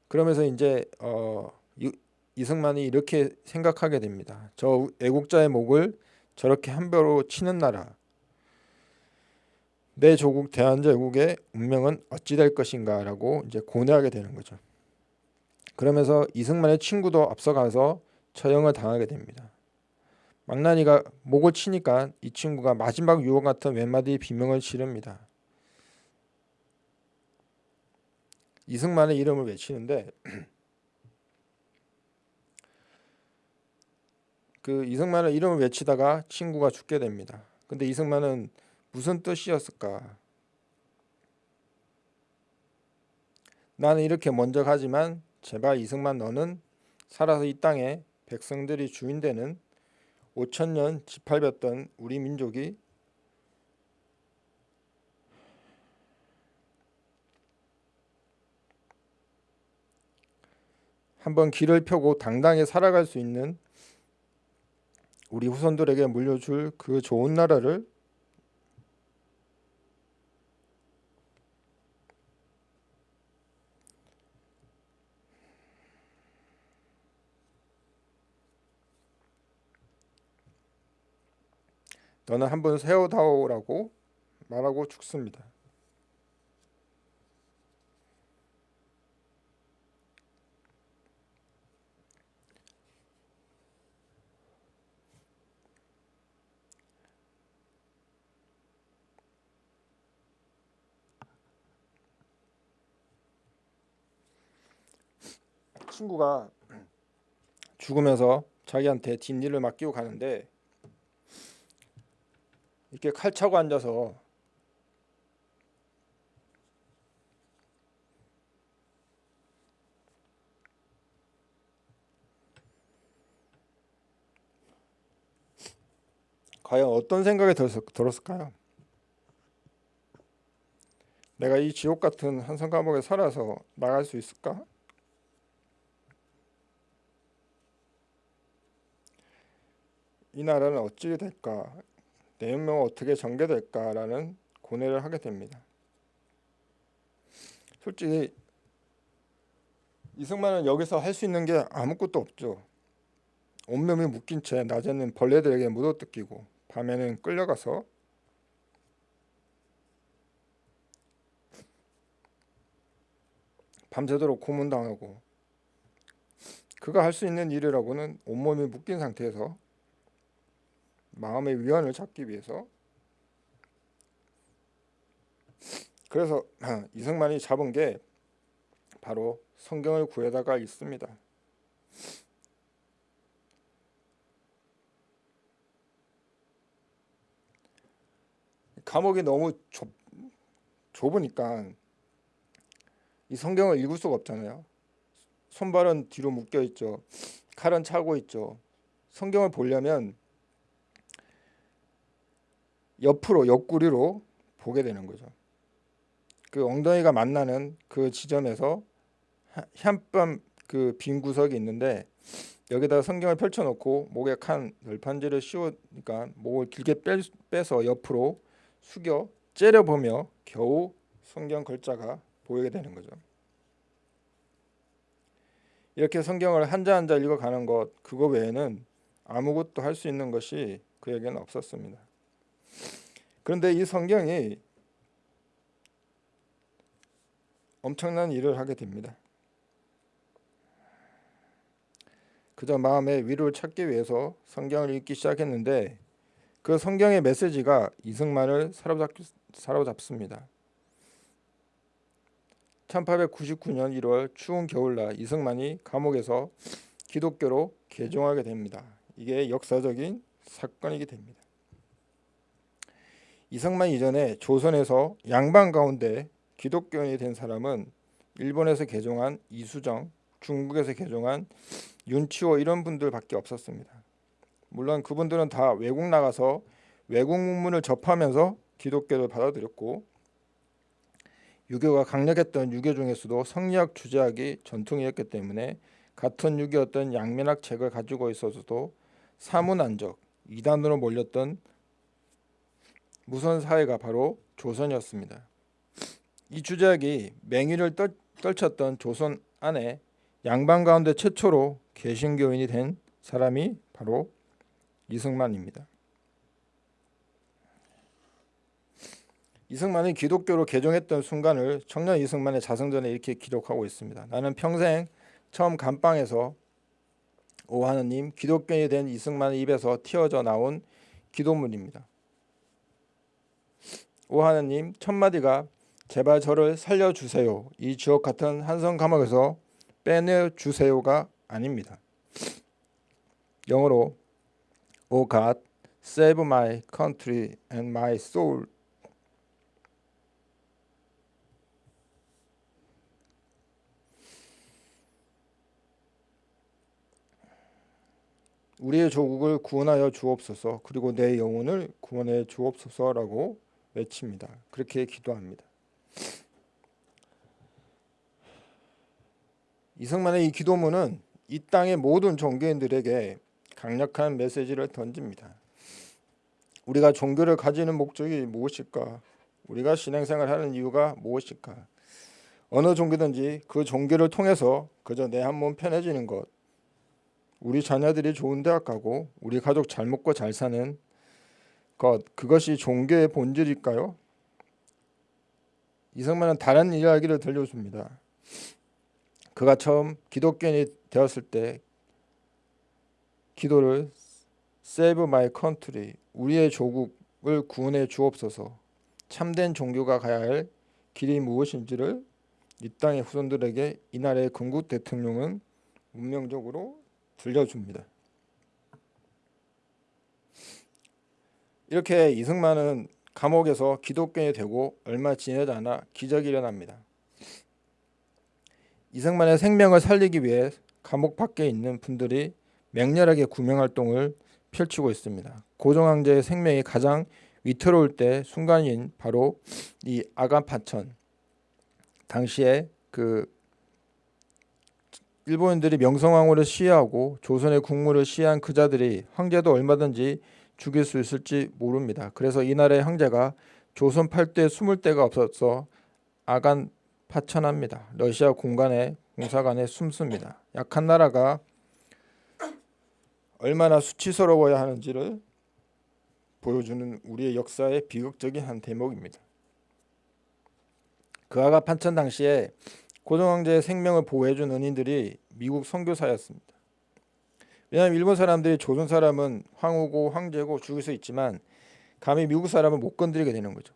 그러면서 이제 어, 이승만이 이렇게 생각하게 됩니다. 저 애국자의 목을 저렇게 한 벼로 치는 나라 내 조국 대한제국의 운명은 어찌 될 것인가 라고 이제 고뇌하게 되는 거죠. 그러면서 이승만의 친구도 앞서가서 처형을 당하게 됩니다. 망나니가 목을 치니까 이 친구가 마지막 유언 같은 웬마디 비명을 지릅니다. 이승만의 이름을 외치는데 그 이승만의 이름을 외치다가 친구가 죽게 됩니다. 근데 이승만은 무슨 뜻이었을까? 나는 이렇게 먼저 가지만 제발 이승만 너는 살아서 이 땅에 백성들이 주인 되는 5천년 짓밟았던 우리 민족이 한번 길을 펴고 당당히 살아갈 수 있는 우리 후손들에게 물려줄 그 좋은 나라를 너는 한 번 세워다오라고 말하고 죽습니다. 친구가 죽으면서 자기한테 뒷일을 맡기고 가는데 이렇게 칼 차고 앉아서 과연 어떤 생각이 들었 을까요? 내가 이 지옥 같은 한성 감옥에 살아서 나갈 수 있을까? 이 나라는 어찌 될까? 내 운명은 어떻게 전개될까라는 고뇌를 하게 됩니다. 솔직히 이승만은 여기서 할 수 있는 게 아무것도 없죠. 온몸이 묶인 채 낮에는 벌레들에게 묻어뜯기고 밤에는 끌려가서 밤새도록 고문당하고 그가 할 수 있는 일이라고는 온몸이 묶인 상태에서 마음의 위안을 찾기 위해서 그래서 이승만이 잡은 게 바로 성경을 구해다가 있습니다. 감옥이 너무 좁, 좁으니까 이 성경을 읽을 수가 없잖아요. 손발은 뒤로 묶여 있죠. 칼은 차고 있죠. 성경을 보려면 옆으로 옆구리로 보게 되는 거죠. 그 엉덩이가 만나는 그 지점에서 한뼘 그 빈 구석이 있는데 여기다가 성경을 펼쳐놓고 목에 칸 널판지를 씌우니까 목을 길게 빼, 빼서 옆으로 숙여 째려보며 겨우 성경 글자가 보이게 되는 거죠. 이렇게 성경을 한자 한자 읽어가는 것 그거 외에는 아무것도 할 수 있는 것이 그에게는 없었습니다. 그런데 이 성경이 엄청난 일을 하게 됩니다. 그저 마음의 위로를 찾기 위해서 성경을 읽기 시작했는데 그 성경의 메시지가 이승만을 사로잡, 사로잡습니다. 1899년 1월 추운 겨울날 이승만이 감옥에서 기독교로 개종하게 됩니다. 이게 역사적인 사건이게 됩니다. 이승만 이전에 조선에서 양반 가운데 기독교인이 된 사람은 일본에서 개종한 이수정, 중국에서 개종한 윤치호 이런 분들밖에 없었습니다. 물론 그분들은 다 외국 나가서 외국 문문을 접하면서 기독교를 받아들였고 유교가 강력했던 유교 중에서도 성리학 주제학이 전통이었기 때문에 같은 유교였던 양면학 책을 가지고 있어서도 사문안적 이단으로 몰렸던 무선 사회가 바로 조선이었습니다. 이 주제학이 맹위를 떨, 떨쳤던 조선 안에 양반 가운데 최초로 개신교인이 된 사람이 바로 이승만입니다. 이승만이 기독교로 개종했던 순간을 청년 이승만의 자성전에 이렇게 기록하고 있습니다. 나는 평생 처음 감방에서 오 하느님 기독교인이 된 이승만의 입에서 튀어져 나온 기도문입니다. 오 하느님 첫 마디가 제발 저를 살려주세요. 이 주옥 같은 한성 감옥에서 빼내주세요가 아닙니다. 영어로 O God, save my country and my soul. 우리의 조국을 구원하여 주옵소서 그리고 내 영혼을 구원해 주옵소서라고 외칩니다. 그렇게 기도합니다. 이승만의 이 기도문은 이 땅의 모든 종교인들에게 강력한 메시지를 던집니다. 우리가 종교를 가지는 목적이 무엇일까? 우리가 신앙생활하는 이유가 무엇일까? 어느 종교든지 그 종교를 통해서 그저 내 한 몸 편해지는 것, 우리 자녀들이 좋은 대학 가고 우리 가족 잘 먹고 잘 사는 것, 그것이 종교의 본질일까요? 이승만은 다른 이야기를 들려줍니다. 그가 처음 기독교인이 되었을 때 기도를 Save my country 우리의 조국을 구원해 주옵소서 참된 종교가 가야 할 길이 무엇인지를 이 땅의 후손들에게 이날의 건국 대통령은 운명적으로 들려줍니다. 이렇게 이승만은 감옥에서 기독교인이 되고 얼마 지내지 않아 기적이 일어납니다. 이승만의 생명을 살리기 위해 감옥 밖에 있는 분들이 맹렬하게 구명활동을 펼치고 있습니다. 고종황제의 생명이 가장 위태로울 때 순간인 바로 이 아간파천 당시에 그 일본인들이 명성황후를 시해하고 조선의 국무를 시해한 그 자들이 황제도 얼마든지 죽일 수 있을지 모릅니다. 그래서 이날의 황제가 조선 8대 숨을 데가 없어서 아간 파천합니다. 러시아 공간에 공사관에 숨습니다. 약한 나라가 얼마나 수치스러워야 하는지를 보여주는 우리의 역사의 비극적인 한 대목입니다. 그 아가 판천 당시에 고종황제의 생명을 보호해준 은인들이 미국 선교사였습니다. 왜냐하면 일본 사람들이 조선 사람은 황후고 황제고 죽일 수 있지만 감히 미국 사람은 못 건드리게 되는 거죠.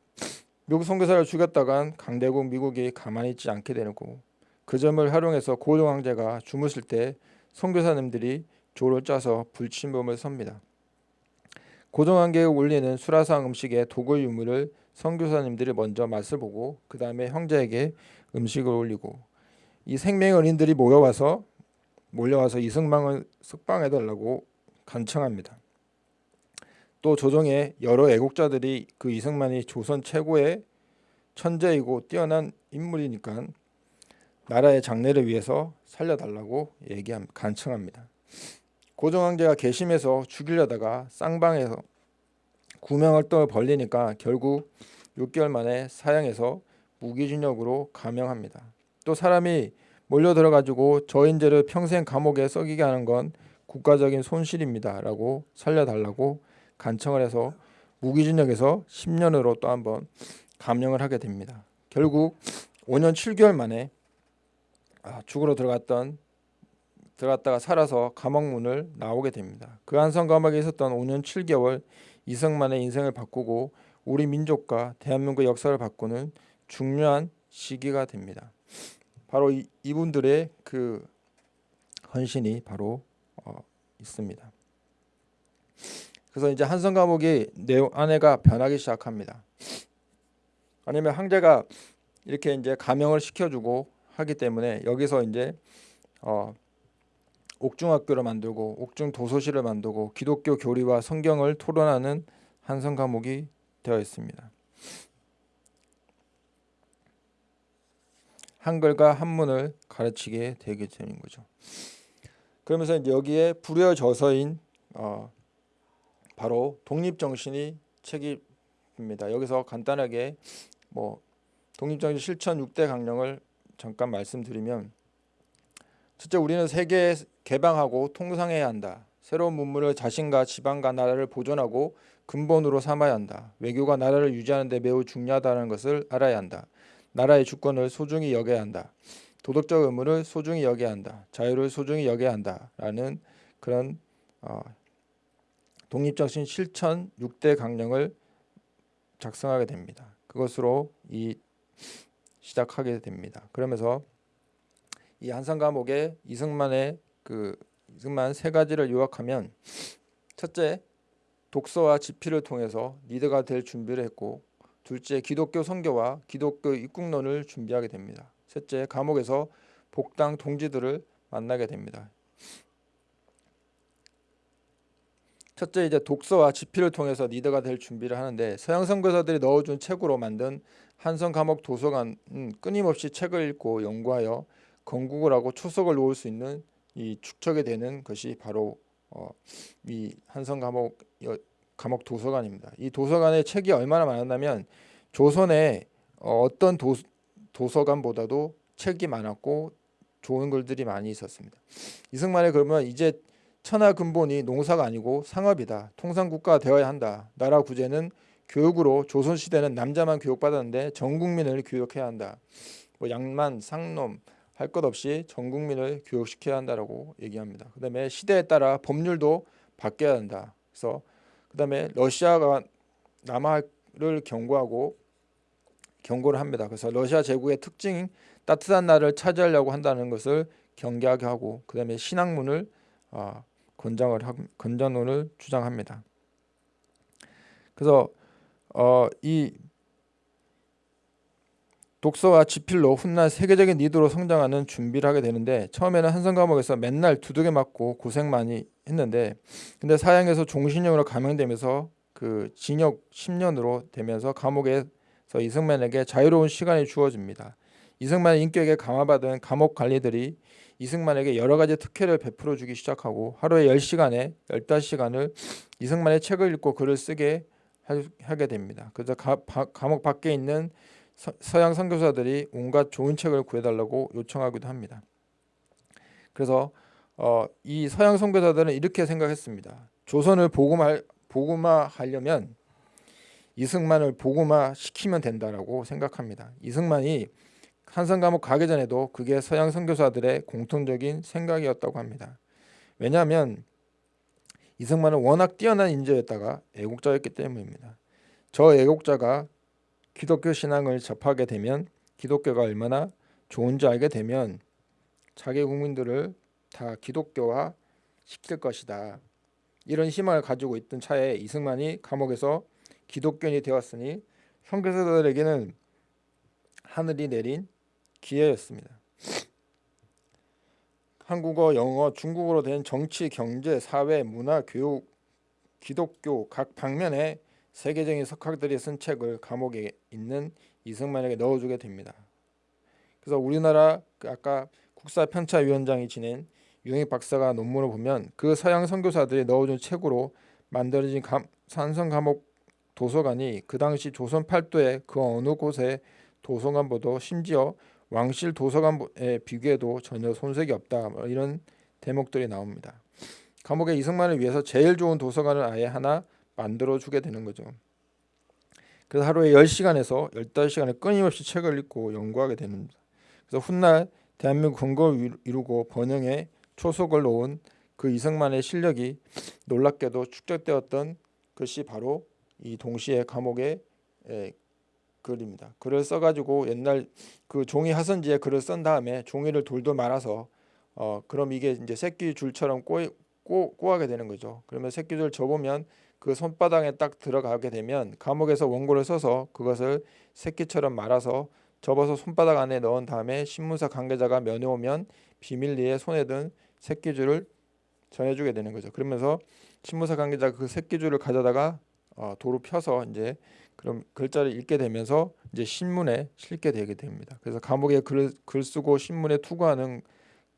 미국 선교사를 죽였다간 강대국 미국이 가만히 있지 않게 되는 거고 그 점을 활용해서 고종 황제가 주무실 때 선교사님들이 조를 짜서 불침범을 섭니다. 고종 황제에 올리는 수라상 음식에 독을 유물을 선교사님들이 먼저 맛을 보고 그 다음에 형제에게 음식을 올리고 이 생명의 은인들이 모여와서 몰려와서 이승만을 석방해달라고 간청합니다. 또 조정의 여러 애국자들이 그 이승만이 조선 최고의 천재이고 뛰어난 인물이니까 나라의 장래를 위해서 살려달라고 얘기함 간청합니다. 고종 황제가 개심해서 죽이려다가 쌍방에서 구명활동을 벌리니까 결국 6개월 만에 사형해서 무기징역으로 감형합니다. 또 사람이 몰려들어 가지고 저인재를 평생 감옥에 썩이게 하는 건 국가적인 손실입니다 라고 살려달라고 간청을 해서 무기징역에서 10년으로 또 한번 감형을 하게 됩니다. 결국 5년 7개월 만에 아, 죽으러 들어갔던 들어갔다가 살아서 감옥문을 나오게 됩니다. 그 한성 감옥에 있었던 5년 7개월 이승만의 인생을 바꾸고 우리 민족과 대한민국 역사를 바꾸는 중요한 시기가 됩니다. 바로 이, 이분들의 그 헌신이 바로 어, 있습니다. 그래서 이제 한성 감옥이 내용 안에가 변하기 시작합니다. 아니면 황제가 이렇게 이제 감형을 시켜주고 하기 때문에 여기서 이제 어, 옥중학교를 만들고 옥중 도서실을 만들고 기독교 교리와 성경을 토론하는 한성 감옥이 되어 있습니다. 한글과 한문을 가르치게 되게 되는 거죠. 그러면서 여기에 불효저서인 어, 바로 독립정신이 책임입니다. 여기서 간단하게 뭐 독립정신 실천 6대 강령을 잠깐 말씀드리면 첫째 우리는 세계 개방하고 통상해야 한다. 새로운 문물을 자신과 지방과 나라를 보존하고 근본으로 삼아야 한다. 외교가 나라를 유지하는 데 매우 중요하다는 것을 알아야 한다. 나라의 주권을 소중히 여겨야 한다. 도덕적 의무를 소중히 여겨야 한다. 자유를 소중히 여겨야 한다라는 그런 어, 독립정신 실천 6대 강령을 작성하게 됩니다. 그것으로 이 시작하게 됩니다. 그러면서 이 한산 감옥에 이승만의 그 이승만 세 가지를 요약하면 첫째 독서와 집필을 통해서 리더가 될 준비를 했고 둘째 기독교 선교와 기독교 입국론을 준비하게 됩니다. 셋째 감옥에서 복당 동지들을 만나게 됩니다. 첫째 이제 독서와 집필을 통해서 리더가 될 준비를 하는데 서양 선교사들이 넣어준 책으로 만든 한성 감옥 도서관은 끊임없이 책을 읽고 연구하여 건국을 하고 초석을 놓을 수 있는 이 축적이 되는 것이 바로 어, 이 한성 감옥 감옥 도서관입니다. 이 도서관에 책이 얼마나 많았냐면 조선에 어, 어떤 도, 도서관보다도 책이 많았고 좋은 글들이 많이 있었습니다. 이승만의 그러면 이제 천하 근본이 농사가 아니고 상업이다. 통상국가가 되어야 한다. 나라 구제는 교육으로 조선 시대는 남자만 교육받았는데 전 국민을 교육해야 한다. 뭐 양만 상놈 할 것 없이 전 국민을 교육시켜야 한다라고 얘기합니다. 그 다음에 시대에 따라 법률도 바뀌어야 한다. 그래서 그 다음에 러시아가 남하를 경고하고 경고를 합니다. 그래서 러시아 제국의 특징인 따뜻한 나라를 차지하려고 한다는 것을 경계하게 하고 그 다음에 신학문을 어, 권장을 건전론을 주장합니다. 그래서 어, 이 독서와 지필로 훗날 세계적인 리더로 성장하는 준비를 하게 되는데 처음에는 한성 감옥에서 맨날 두들겨 맞고 고생 많이 했는데 근데 사형에서 종신형으로 감형되면서 그 징역 10년으로 되면서 감옥에서 이승만에게 자유로운 시간이 주어집니다. 이승만의 인격에 감화받은 감옥 관리들이 이승만에게 여러 가지 특혜를 베풀어 주기 시작하고 하루에 10시간에 15시간을 이승만의 책을 읽고 글을 쓰게 하게 됩니다. 그래서 가, 바, 감옥 밖에 있는 서, 서양 선교사들이 온갖 좋은 책을 구해달라고 요청하기도 합니다. 그래서 어, 이 서양 선교사들은 이렇게 생각했습니다. 조선을 복음화, 복음화하려면 이승만을 복음화 시키면 된다라고 생각합니다. 이승만이 한성 감옥 가기 전에도 그게 서양 선교사들의 공통적인 생각이었다고 합니다. 왜냐하면 이승만은 워낙 뛰어난 인재였다가 애국자였기 때문입니다. 저 애국자가 기독교 신앙을 접하게 되면 기독교가 얼마나 좋은지 알게 되면 자기 국민들을 다 기독교화 시킬 것이다. 이런 희망을 가지고 있던 차에 이승만이 감옥에서 기독교인이 되었으니 선교사들에게는 하늘이 내린 기회였습니다. 한국어, 영어, 중국어로 된 정치, 경제, 사회, 문화, 교육, 기독교 각 방면에 세계적인 석학들이 쓴 책을 감옥에 있는 이승만에게 넣어주게 됩니다. 그래서 우리나라 그 아까 국사편차위원장이 지낸 유영익 박사가 논문을 보면 그 서양 선교사들이 넣어준 책으로 만들어진 감, 산성 감옥 도서관이 그 당시 조선 팔도의 그 어느 곳의 도서관보다 심지어 왕실 도서관에 비교해도 전혀 손색이 없다 뭐 이런 대목들이 나옵니다. 감옥에 이승만을 위해서 제일 좋은 도서관을 아예 하나 만들어 주게 되는 거죠. 그래서 하루에 10시간에서 15시간을 끊임없이 책을 읽고 연구하게 됩니다. 그래서 훗날 대한민국 건국을 이루고 번영에 초석을 놓은 그 이승만의 실력이 놀랍게도 축적되었던 것이 바로 이 동시에 감옥의 에, 글입니다. 글을 써가지고 옛날 그 종이 하선지에 글을 쓴 다음에 종이를 돌돌 말아서 어 그럼 이게 이제 새끼 줄처럼 꼬, 꼬, 꼬하게 되는 거죠. 그러면 새끼 줄 접으면 그 손바닥에 딱 들어가게 되면 감옥에서 원고를 써서 그것을 새끼처럼 말아서 접어서 손바닥 안에 넣은 다음에 신문사 관계자가 면회 오면 비밀리에 손에 든 새끼줄을 전해주게 되는 거죠. 그러면서 신문사 관계자가 그 새끼줄을 가져다가 어, 도로 펴서 이제 그럼 글자를 읽게 되면서 이제 신문에 실게 되게 됩니다. 그래서 감옥에 글, 글 쓰고 신문에 투고하는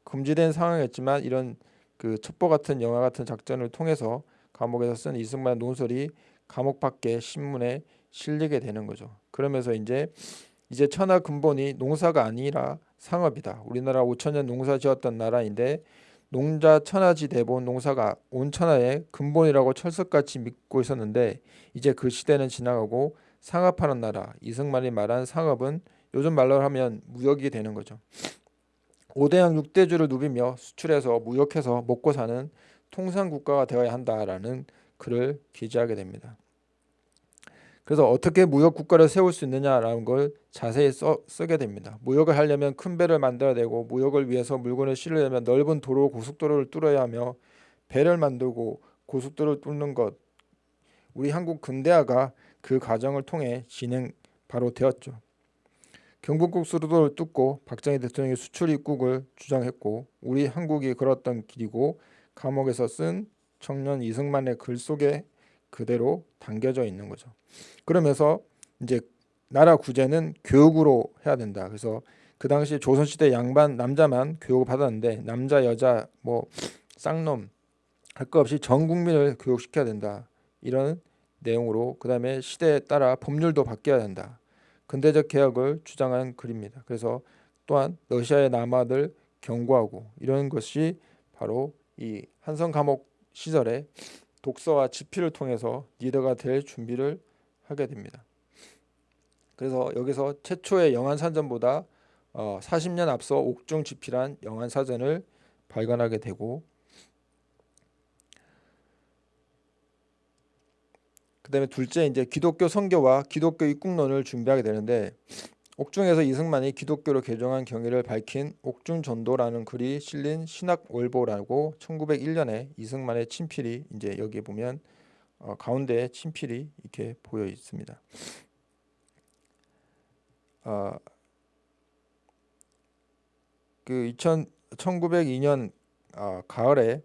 금지된 상황이었지만 이런 그 첩보 같은 영화 같은 작전을 통해서 감옥에서 쓴 이승만 논설이 감옥 밖에 신문에 실리게 되는 거죠. 그러면서 이제 이제 천하 근본이 농사가 아니라 상업이다. 우리나라 5천 년 농사 지었던 나라인데 농자 천하지 대본 농사가 온 천하의 근본이라고 철석같이 믿고 있었는데 이제 그 시대는 지나가고 상업하는 나라 이승만이 말한 상업은 요즘 말로 하면 무역이 되는 거죠. 5대양 6대주를 누비며 수출해서 무역해서 먹고 사는 통상 국가가 되어야 한다라는 글을 기재하게 됩니다. 그래서 어떻게 무역 국가를 세울 수 있느냐라는 걸 자세히 써, 쓰게 됩니다. 무역을 하려면 큰 배를 만들어야 되고 무역을 위해서 물건을 실으려면 넓은 도로 고속도로를 뚫어야 하며 배를 만들고 고속도로를 뚫는 것 우리 한국 근대화가 그 과정을 통해 진행 바로 되었죠. 경북국 수로도를 뚫고 박정희 대통령이 수출 입국을 주장했고 우리 한국이 걸었던 길이고 감옥에서 쓴 청년 이승만의 글 속에 그대로 담겨져 있는 거죠. 그러면서 이제 나라 구제는 교육으로 해야 된다. 그래서 그 당시 조선시대 양반 남자만 교육을 받았는데 남자 여자 뭐 쌍놈 할 것 없이 전 국민을 교육시켜야 된다. 이런 내용으로 그 다음에 시대에 따라 법률도 바뀌어야 된다. 근대적 개혁을 주장한 글입니다. 그래서 또한 러시아의 남아들 경고하고 이런 것이 바로 이 한성 감옥 시절에 독서와 집필을 통해서 리더가 될 준비를 하게 됩니다. 그래서 여기서 최초의 영한 사전보다 어, 40년 앞서 옥중 집필한 영한 사전을 발간하게 되고 그 다음에 둘째 이제 기독교 선교와 기독교 입국론을 준비하게 되는데 옥중에서 이승만이 기독교로 개종한 경위를 밝힌 옥중전도라는 글이 실린 신학월보라고 1901년에 이승만의 친필이 이제 여기 보면 어, 가운데 친필이 이렇게 보여 있습니다. 어, 그 2000, 1902년 어, 가을에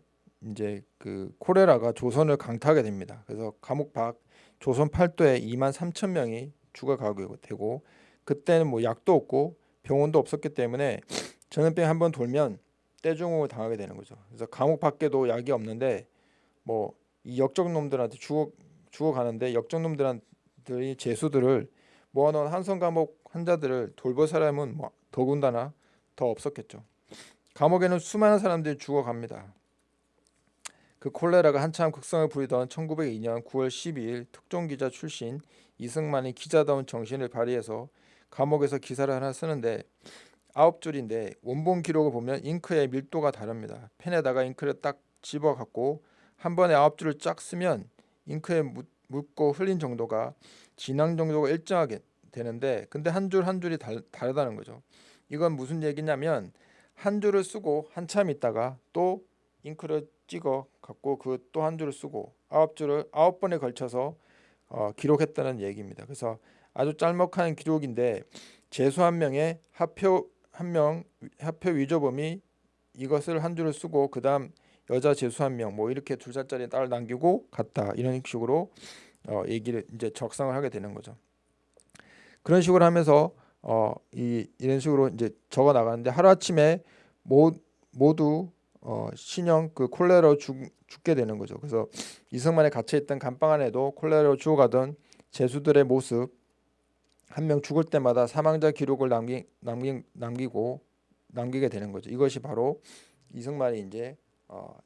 이제 그 코레라가 조선을 강타하게 됩니다. 그래서 감옥 밖 조선 팔도에 2만 3천 명이 죽어가게 되고 그때는 뭐 약도 없고 병원도 없었기 때문에 전염병 한 번 돌면 떼중을 당하게 되는 거죠. 그래서 감옥 밖에도 약이 없는데 뭐 이 역적 놈들한테 죽어 죽어 가는데 역적 놈들한테 재수들을 모아놓은 한성 감옥 환자들을 돌볼 사람은 뭐 더군다나 더 없었겠죠. 감옥에는 수많은 사람들이 죽어갑니다. 그 콜레라가 한참 극성을 부리던 1902년 9월 12일 특종기자 출신 이승만이 기자다운 정신을 발휘해서 감옥에서 기사를 하나 쓰는데 아홉 줄인데 원본 기록을 보면 잉크의 밀도가 다릅니다. 펜에다가 잉크를 딱 집어 갖고 한 번에 아홉 줄을 쫙 쓰면 잉크에 묻고 흘린 정도가 진앙 정도가 일정하게 되는데 근데 한 줄 한 줄이 달, 다르다는 거죠. 이건 무슨 얘기냐면 한 줄을 쓰고 한참 있다가 또 잉크를 찍어 갖고 그 또 한 줄을 쓰고 아홉 줄을 아홉 번에 걸쳐서 어, 기록했다는 얘기입니다. 그래서 아주 짤막한 기록인데 재수 한 명의 합표 한명 합표 위조범이 이것을 한 줄을 쓰고 그다음 여자 재수 한 명 뭐 이렇게 두 살짜리 딸을 남기고 갔다 이런 식으로 어, 얘기를 이제 적상을 하게 되는 거죠. 그런 식으로 하면서 어, 이 이런 식으로 이제 적어 나가는데 하루 아침에 모, 모두 어, 신형 그 콜레라로 죽, 죽게 되는 거죠. 그래서 이승만에 갇혀 있던 감방 안에도 콜레라로 죽어가던 제수들의 모습 한 명 죽을 때마다 사망자 기록을 남기, 남기, 남기고 남기게 되는 거죠. 이것이 바로 이승만이 이제 어,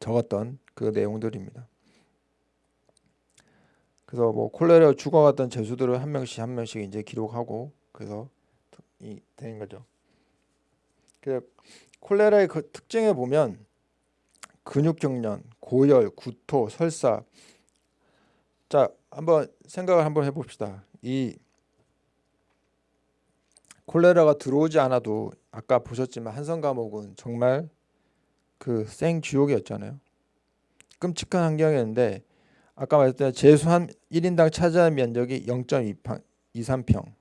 적었던 그 내용들입니다. 그래서 뭐 콜레라 죽어갔던 제수들을 한 명씩 한 명씩 이제 기록하고 그래서 이 되는 거죠. 그 콜레라의 그 특징에 보면 근육경련, 고열, 구토, 설사. 자, 한번 생각을 한번 해봅시다. 이 콜레라가 들어오지 않아도 아까 보셨지만 한성 감옥은 정말 그 생쥐옥이었잖아요. 끔찍한 환경이었는데 아까 말했던 제수 한 1인당 차지하는 면적이 0.23평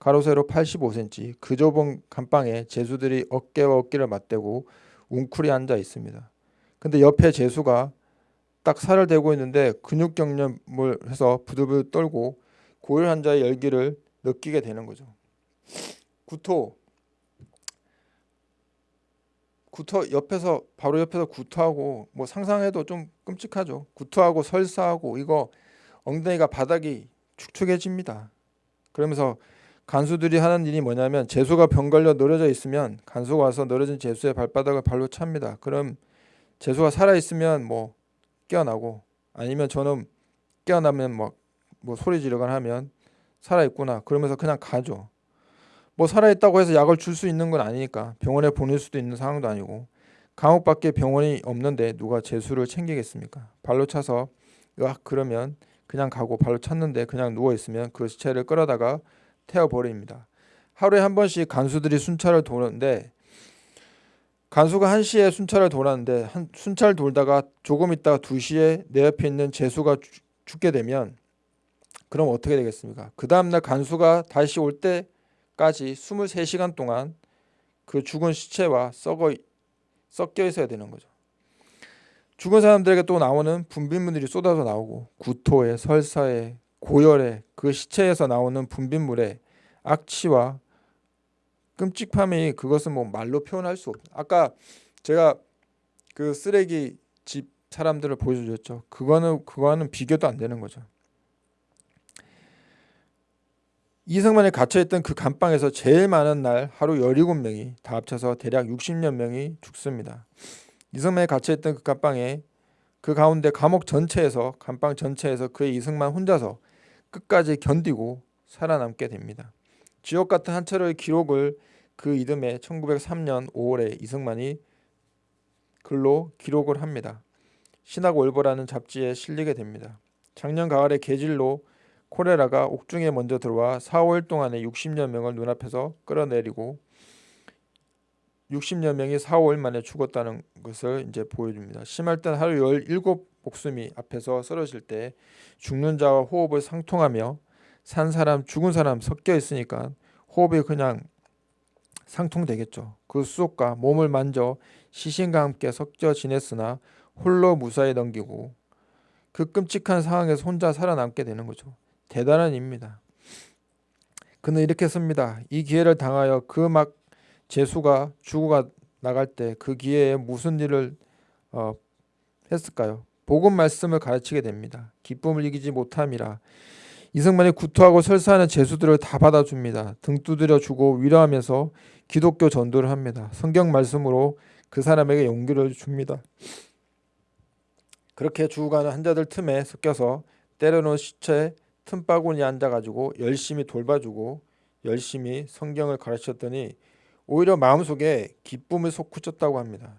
가로 세로 85cm 그 좁은 감방에 제수들이 어깨와 어깨를 맞대고 웅크리 앉아 있습니다. 근데 옆에 제수가 딱 살을 대고 있는데 근육 경련을 해서 부들부들 떨고 고열 환자의 열기를 느끼게 되는 거죠. 구토 구토 옆에서 바로 옆에서 구토하고 뭐 상상해도 좀 끔찍하죠. 구토하고 설사하고 이거 엉덩이가 바닥이 축축해집니다. 그러면서 간수들이 하는 일이 뭐냐면 재수가 병 걸려 늘어져 있으면 간수가 와서 늘어진 재수의 발바닥을 발로 찹니다. 그럼 재수가 살아 있으면 뭐 깨어나고 아니면 저는 깨어나면 막 뭐 소리 지르거나 하면 살아 있구나 그러면서 그냥 가죠. 뭐 살아 있다고 해서 약을 줄 수 있는 건 아니니까 병원에 보낼 수도 있는 상황도 아니고 감옥 밖에 병원이 없는데 누가 재수를 챙기겠습니까? 발로 차서 야 그러면 그냥 가고 발로 찼는데 그냥 누워 있으면 그 시체를 끌어다가 태워 버립니다. 하루에 한 번씩 간수들이 순찰을 도는데 간수가 1시에 순찰을 돌았는데 한 순찰 돌다가 조금 있다가 2시에 내 옆에 있는 재수가 죽- 죽게 되면 그럼 어떻게 되겠습니까? 그 다음 날 간수가 다시 올 때까지 23시간 동안 그 죽은 시체와 썩어 섞여 있어야 되는 거죠. 죽은 사람들에게 또 나오는 분비물들이 쏟아져 나오고 구토에 설사에 고열에 그 시체에서 나오는 분비물에 악취와 끔찍함이 그것은 뭐 말로 표현할 수 없. 아까 제가 그 쓰레기 집 사람들을 보여주셨죠. 그거는 그거는 비교도 안 되는 거죠. 이승만이 갇혀있던 그 감방에서 제일 많은 날 하루 17명이 다 합쳐서 대략 60여 명이 죽습니다. 이승만이 갇혀있던 그 감방에 그 가운데 감옥 전체에서 감방 전체에서 그의 이승만 혼자서 끝까지 견디고 살아남게 됩니다. 지옥 같은 한 차로의 기록을 그 이듬해 1903년 5월에 이승만이 글로 기록을 합니다. 신학 월보라는 잡지에 실리게 됩니다. 작년 가을에 계질로 콜레라가 옥중에 먼저 들어와 4, 5일 동안에 60여 명을 눈앞에서 끌어내리고 60여 명이 4, 5일 만에 죽었다는 것을 이제 보여줍니다. 심할 땐 하루 17 목숨이 앞에서 쓰러질 때 죽는 자와 호흡을 상통하며 산 사람 죽은 사람 섞여 있으니까 호흡이 그냥 상통되겠죠. 그 수족과 몸을 만져 시신과 함께 섞여 지냈으나 홀로 무사히 넘기고 그 끔찍한 상황에서 혼자 살아남게 되는 거죠. 대단한 일입니다. 그는 이렇게 씁니다. 이 기회를 당하여 그막 제수가 죽어가 나갈 때 그 기회에 무슨 일을 어, 했을까요? 복음 말씀을 가르치게 됩니다. 기쁨을 이기지 못함이라. 이승만이 구토하고 설사하는 제수들을 다 받아줍니다. 등 두드려 주고 위로하면서 기독교 전도를 합니다. 성경 말씀으로 그 사람에게 용기를 줍니다. 그렇게 죽어가는 환자들 틈에 섞여서 때려놓은 시체 틈바구니에 앉아가지고 열심히 돌봐주고 열심히 성경을 가르쳤더니 오히려 마음속에 기쁨을 솟구쳤다고 합니다.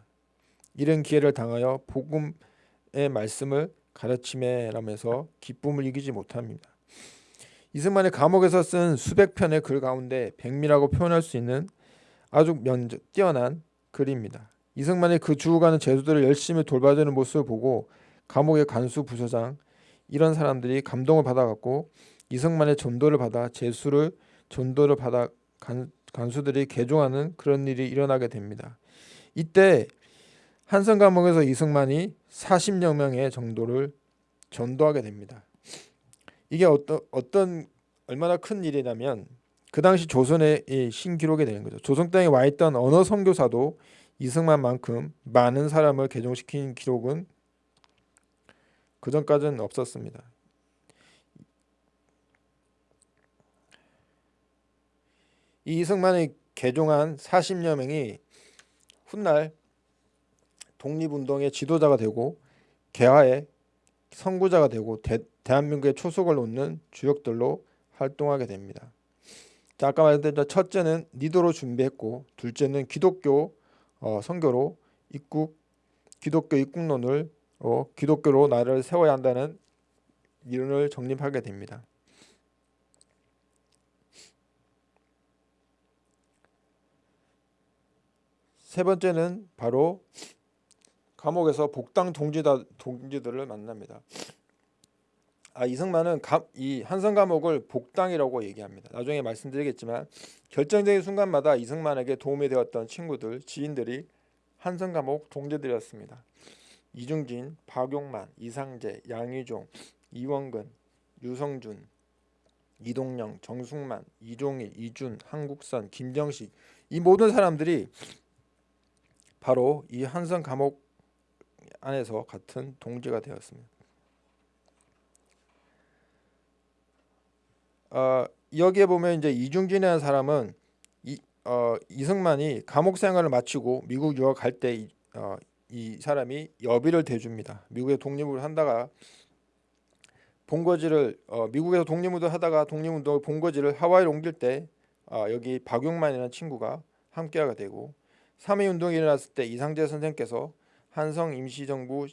이런 기회를 당하여 복음의 말씀을 가르침에라면서 기쁨을 이기지 못합니다. 이승만의 감옥에서 쓴 수백 편의 글 가운데 백미라고 표현할 수 있는 아주 면적 뛰어난 글입니다. 이승만이 그 죽어가는 제수들을 열심히 돌봐주는 모습을 보고 감옥의 간수 부서장 이런 사람들이 감동을 받아갖고 이승만의 전도를 받아 제수를 전도를 받아 간, 간수들이 개종하는 그런 일이 일어나게 됩니다. 이때 한성 감옥에서 이승만이 40여 명의 정도를 전도하게 됩니다. 이게 어떤 어떤 얼마나 큰 일이냐면 그 당시 조선의 이 신기록이 되는 거죠. 조선 땅에 와 있던 언어 선교사도 이승만만큼 많은 사람을 개종시킨 기록은 그 전까지는 없었습니다. 이 이승만이 개종한 40여 명이 훗날 독립운동의 지도자가 되고 개화의 선구자가 되고 대, 대한민국의 초석을 놓는 주역들로 활동하게 됩니다. 자, 아까 말했던 첫째는 니도로 준비했고 둘째는 기독교 어, 선교로 입국 기독교 입국론을 어, 기독교로 나라를 세워야 한다는 이론을 정립하게 됩니다. 세 번째는 바로 감옥에서 복당 동지다 동지들을 만납니다. 아 이승만은 감, 이 한성 감옥을 복당이라고 얘기합니다. 나중에 말씀드리겠지만 결정적인 순간마다 이승만에게 도움이 되었던 친구들, 지인들이 한성 감옥 동지들이었습니다. 이중진, 박용만, 이상재, 양희종, 이원근, 유성준, 이동영, 정숙만, 이종일, 이준, 한국선, 김정식 이 모든 사람들이 바로 이 한성 감옥 안에서 같은 동지가 되었습니다. 어, 여기에 보면 이제 이중진이라는 사람은 이, 어, 이승만이 감옥 생활을 마치고 미국 유학 갈때이 어, 이 사람이 여비를 대줍니다. 미국에 독립을 한다가 본거지를 어, 미국에서 독립운동 하다가 독립운동을 본거지를 하와이로 옮길 때 어, 여기 박용만이라는 친구가 함께하게 되고 3.2 운동이 일어났을 때 이상재 선생께서 한성 임시정부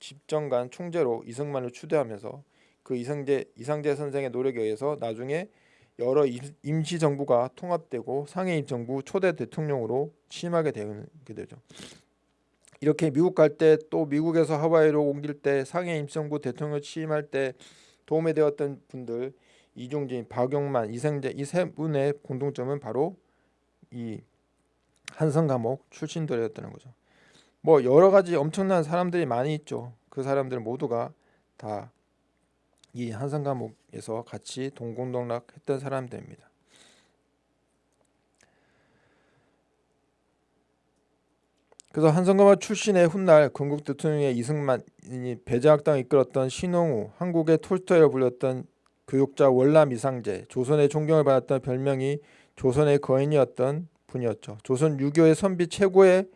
집정관 총재로 이승만을 추대하면서 그 이상재 이상재 선생의 노력에 의해서 나중에 여러 임- 임시 정부가 통합되고 상해임 정부 초대 대통령으로 취임하게 되게 되죠. 이렇게 미국 갈 때 또 미국에서 하와이로 옮길 때 상해 임시정부 대통령 취임할 때 도움이 되었던 분들 이중진, 박용만, 이상재 이 세 분의 공통점은 바로 이 한성 감옥 출신들이었다는 거죠. 뭐 여러 가지 엄청난 사람들이 많이 있죠. 그 사람들 모두가 다 이 한성 감옥에서 같이 동공동락했던 사람들입니다. 그래서 한성 감옥 출신의 훗날 건국 대통령의 이승만이 배제학당을 이끌었던 신홍우, 한국의 톨스토이로 불렸던 교육자 월남 이상재, 조선의 존경을 받았던 별명이 조선의 거인이었던 분이었죠. 조선 유교의 선비 최고의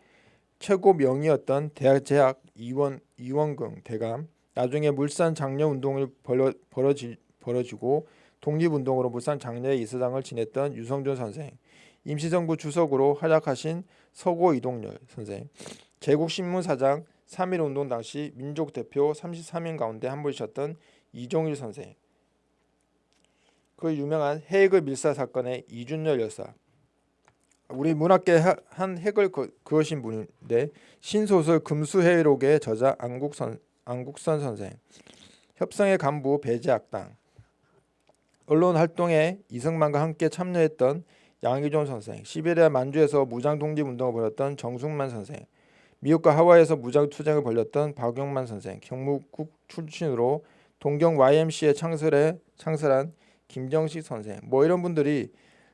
최고 명이었던 대학 제학 이원 이원긍 대감 나중에 물산 장려 운동을 벌여, 벌어지, 벌어지고 독립운동으로 물산 장려의 이사장을 지냈던 유성준 선생. 임시정부 주석으로 활약하신 서고 이동열 선생. 제국신문 사장 3.1 운동 당시 민족 대표 33인 가운데 한 분이셨던 이종일 선생. 그 유명한 해외그 밀사 사건의 이준열 여사. 우리 문학계 하- 한 핵을 그, 그으신 분인데 신소설 금수회록의 저자 안국 선 안국선 선생, 협상의 간부 배제학당, 언론 활동에 이승만과 함께 참여했던 양희종 선생, 시베리아 만주에서 무장 독립 운동을 벌였던 정숙만 선생, 미국과 하와이에서 무장 투쟁을 벌였던 박용만 선생, 경무국 출신으로 동경 YMCA 창설에 창설한 김정식 선생, 뭐 이런 분들이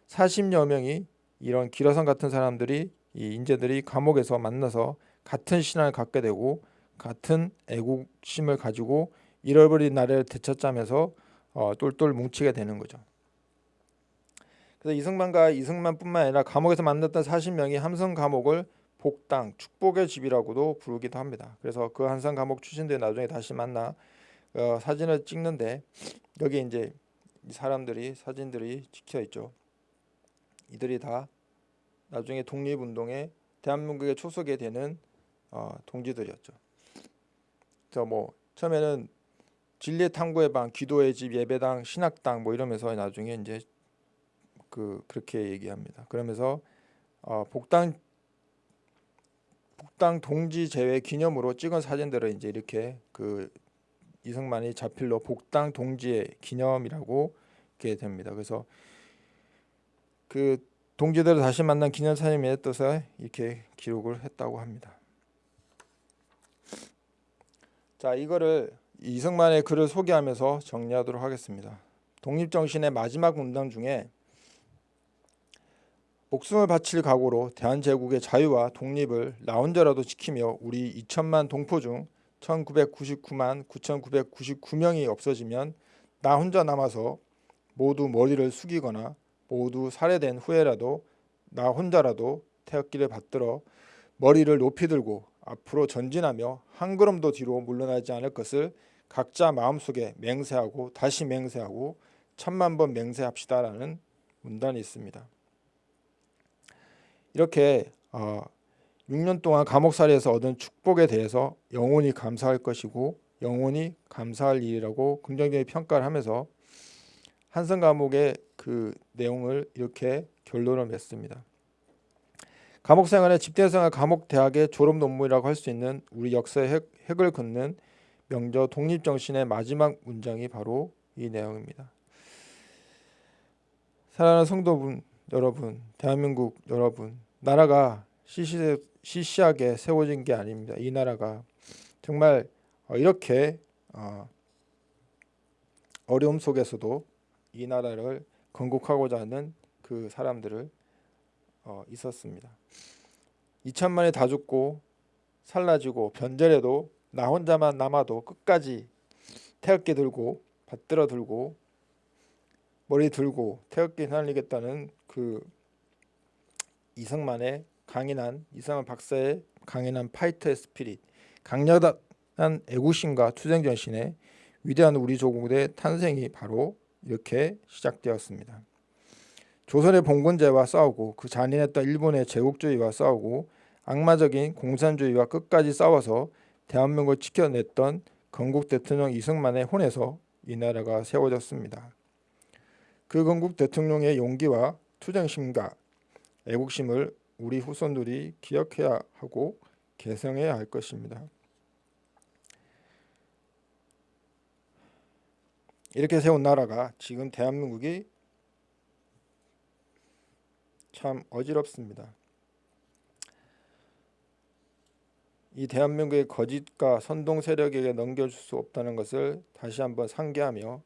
40여 명이 이런 기라성 같은 사람들이 이 인재들이 감옥에서 만나서 같은 신앙을 갖게 되고 같은 애국심을 가지고 잃어버린 나라를 되찾자면서 어, 똘똘 뭉치게 되는 거죠. 그래서 이승만과 이승만뿐만 아니라 감옥에서 만났던 40명이 함성 감옥을 복당 축복의 집이라고도 부르기도 합니다. 그래서 그 한성 감옥 출신들 나중에 다시 만나 어, 사진을 찍는데 여기 이제 이 사람들이 사진들이 찍혀 있죠. 이들이 다 나중에 독립운동에 대한민국의 초석이 되는 어, 동지들이었죠. 저뭐 처음에는 진리의 탐구의 방, 기도의 집, 예배당, 신학당 뭐 이러면서 나중에 이제 그 그렇게 얘기합니다. 그러면서 어, 복당 복당 동지 제외 기념으로 찍은 사진들을 이제 이렇게 그 이승만이 자필로 복당 동지의 기념이라고 이렇게 됩니다. 그래서 그 동지들을 다시 만난 기념사진에 떠서 이렇게 기록을 했다고 합니다. 자 이거를 이승만의 글을 소개하면서 정리하도록 하겠습니다. 독립정신의 마지막 문단 중에 목숨을 바칠 각오로 대한제국의 자유와 독립을 나 혼자라도 지키며 우리 2천만 동포 중 1999만 9,999명이 없어지면 나 혼자 남아서 모두 머리를 숙이거나 모두 살해된 후에라도 나 혼자라도 태극기를 받들어 머리를 높이 들고 앞으로 전진하며 한 걸음도 뒤로 물러나지 않을 것을 각자 마음속에 맹세하고 다시 맹세하고 천만 번 맹세합시다라는 문단이 있습니다. 이렇게 어, 6년 동안 감옥살이에서 얻은 축복에 대해서 영원히 감사할 것이고 영원히 감사할 일이라고 긍정적인 평가를 하면서 한성 감옥의 그 내용을 이렇게 결론을 맺습니다. 감옥 생활의 집대 생활 감옥 대학의 졸업 논문이라고 할 수 있는 우리 역사의 핵, 핵을 긋는 명저 독립 정신의 마지막 문장이 바로 이 내용입니다. 사랑하는 성도분 여러분, 대한민국 여러분, 나라가 시시, 시시하게 세워진 게 아닙니다. 이 나라가 정말 어, 이렇게 어, 어려움 속에서도 이 나라를 건국하고자 하는 그 사람들을 어, 있었습니다. 2천만이 다 죽고 살라지고 변절해도 나 혼자만 남아도 끝까지 태극기 들고 받들어 들고 머리 들고 태극기 휘날리겠다는 그 이승만의 강인한 이승만 박사의 강인한 파이터의 스피릿 강력한 애국심과 투쟁 정신의 위대한 우리 조국의 탄생이 바로 이렇게 시작되었습니다. 조선의 봉건제와 싸우고 그 잔인했던 일본의 제국주의와 싸우고 악마적인 공산주의와 끝까지 싸워서 대한민국을 지켜냈던 건국 대통령 이승만의 혼에서 이 나라가 세워졌습니다. 그 건국 대통령의 용기와 투쟁심과 애국심을 우리 후손들이 기억해야 하고 계승해야 할 것입니다. 이렇게 세운 나라가 지금 대한민국이 참 어지럽습니다. 이 대한민국의 거짓과 선동 세력에게 넘겨줄 수 없다는 것을 다시 한번 상기하며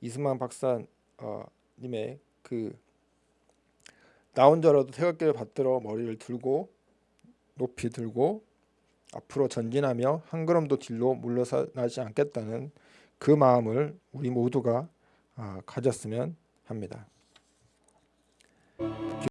이승만 박사님의 그 나 혼자라도 태극기를 받들어 머리를 들고 높이 들고 앞으로 전진하며 한 걸음도 뒤로 물러나지 않겠다는 그 마음을 우리 모두가 아, 가졌으면 합니다.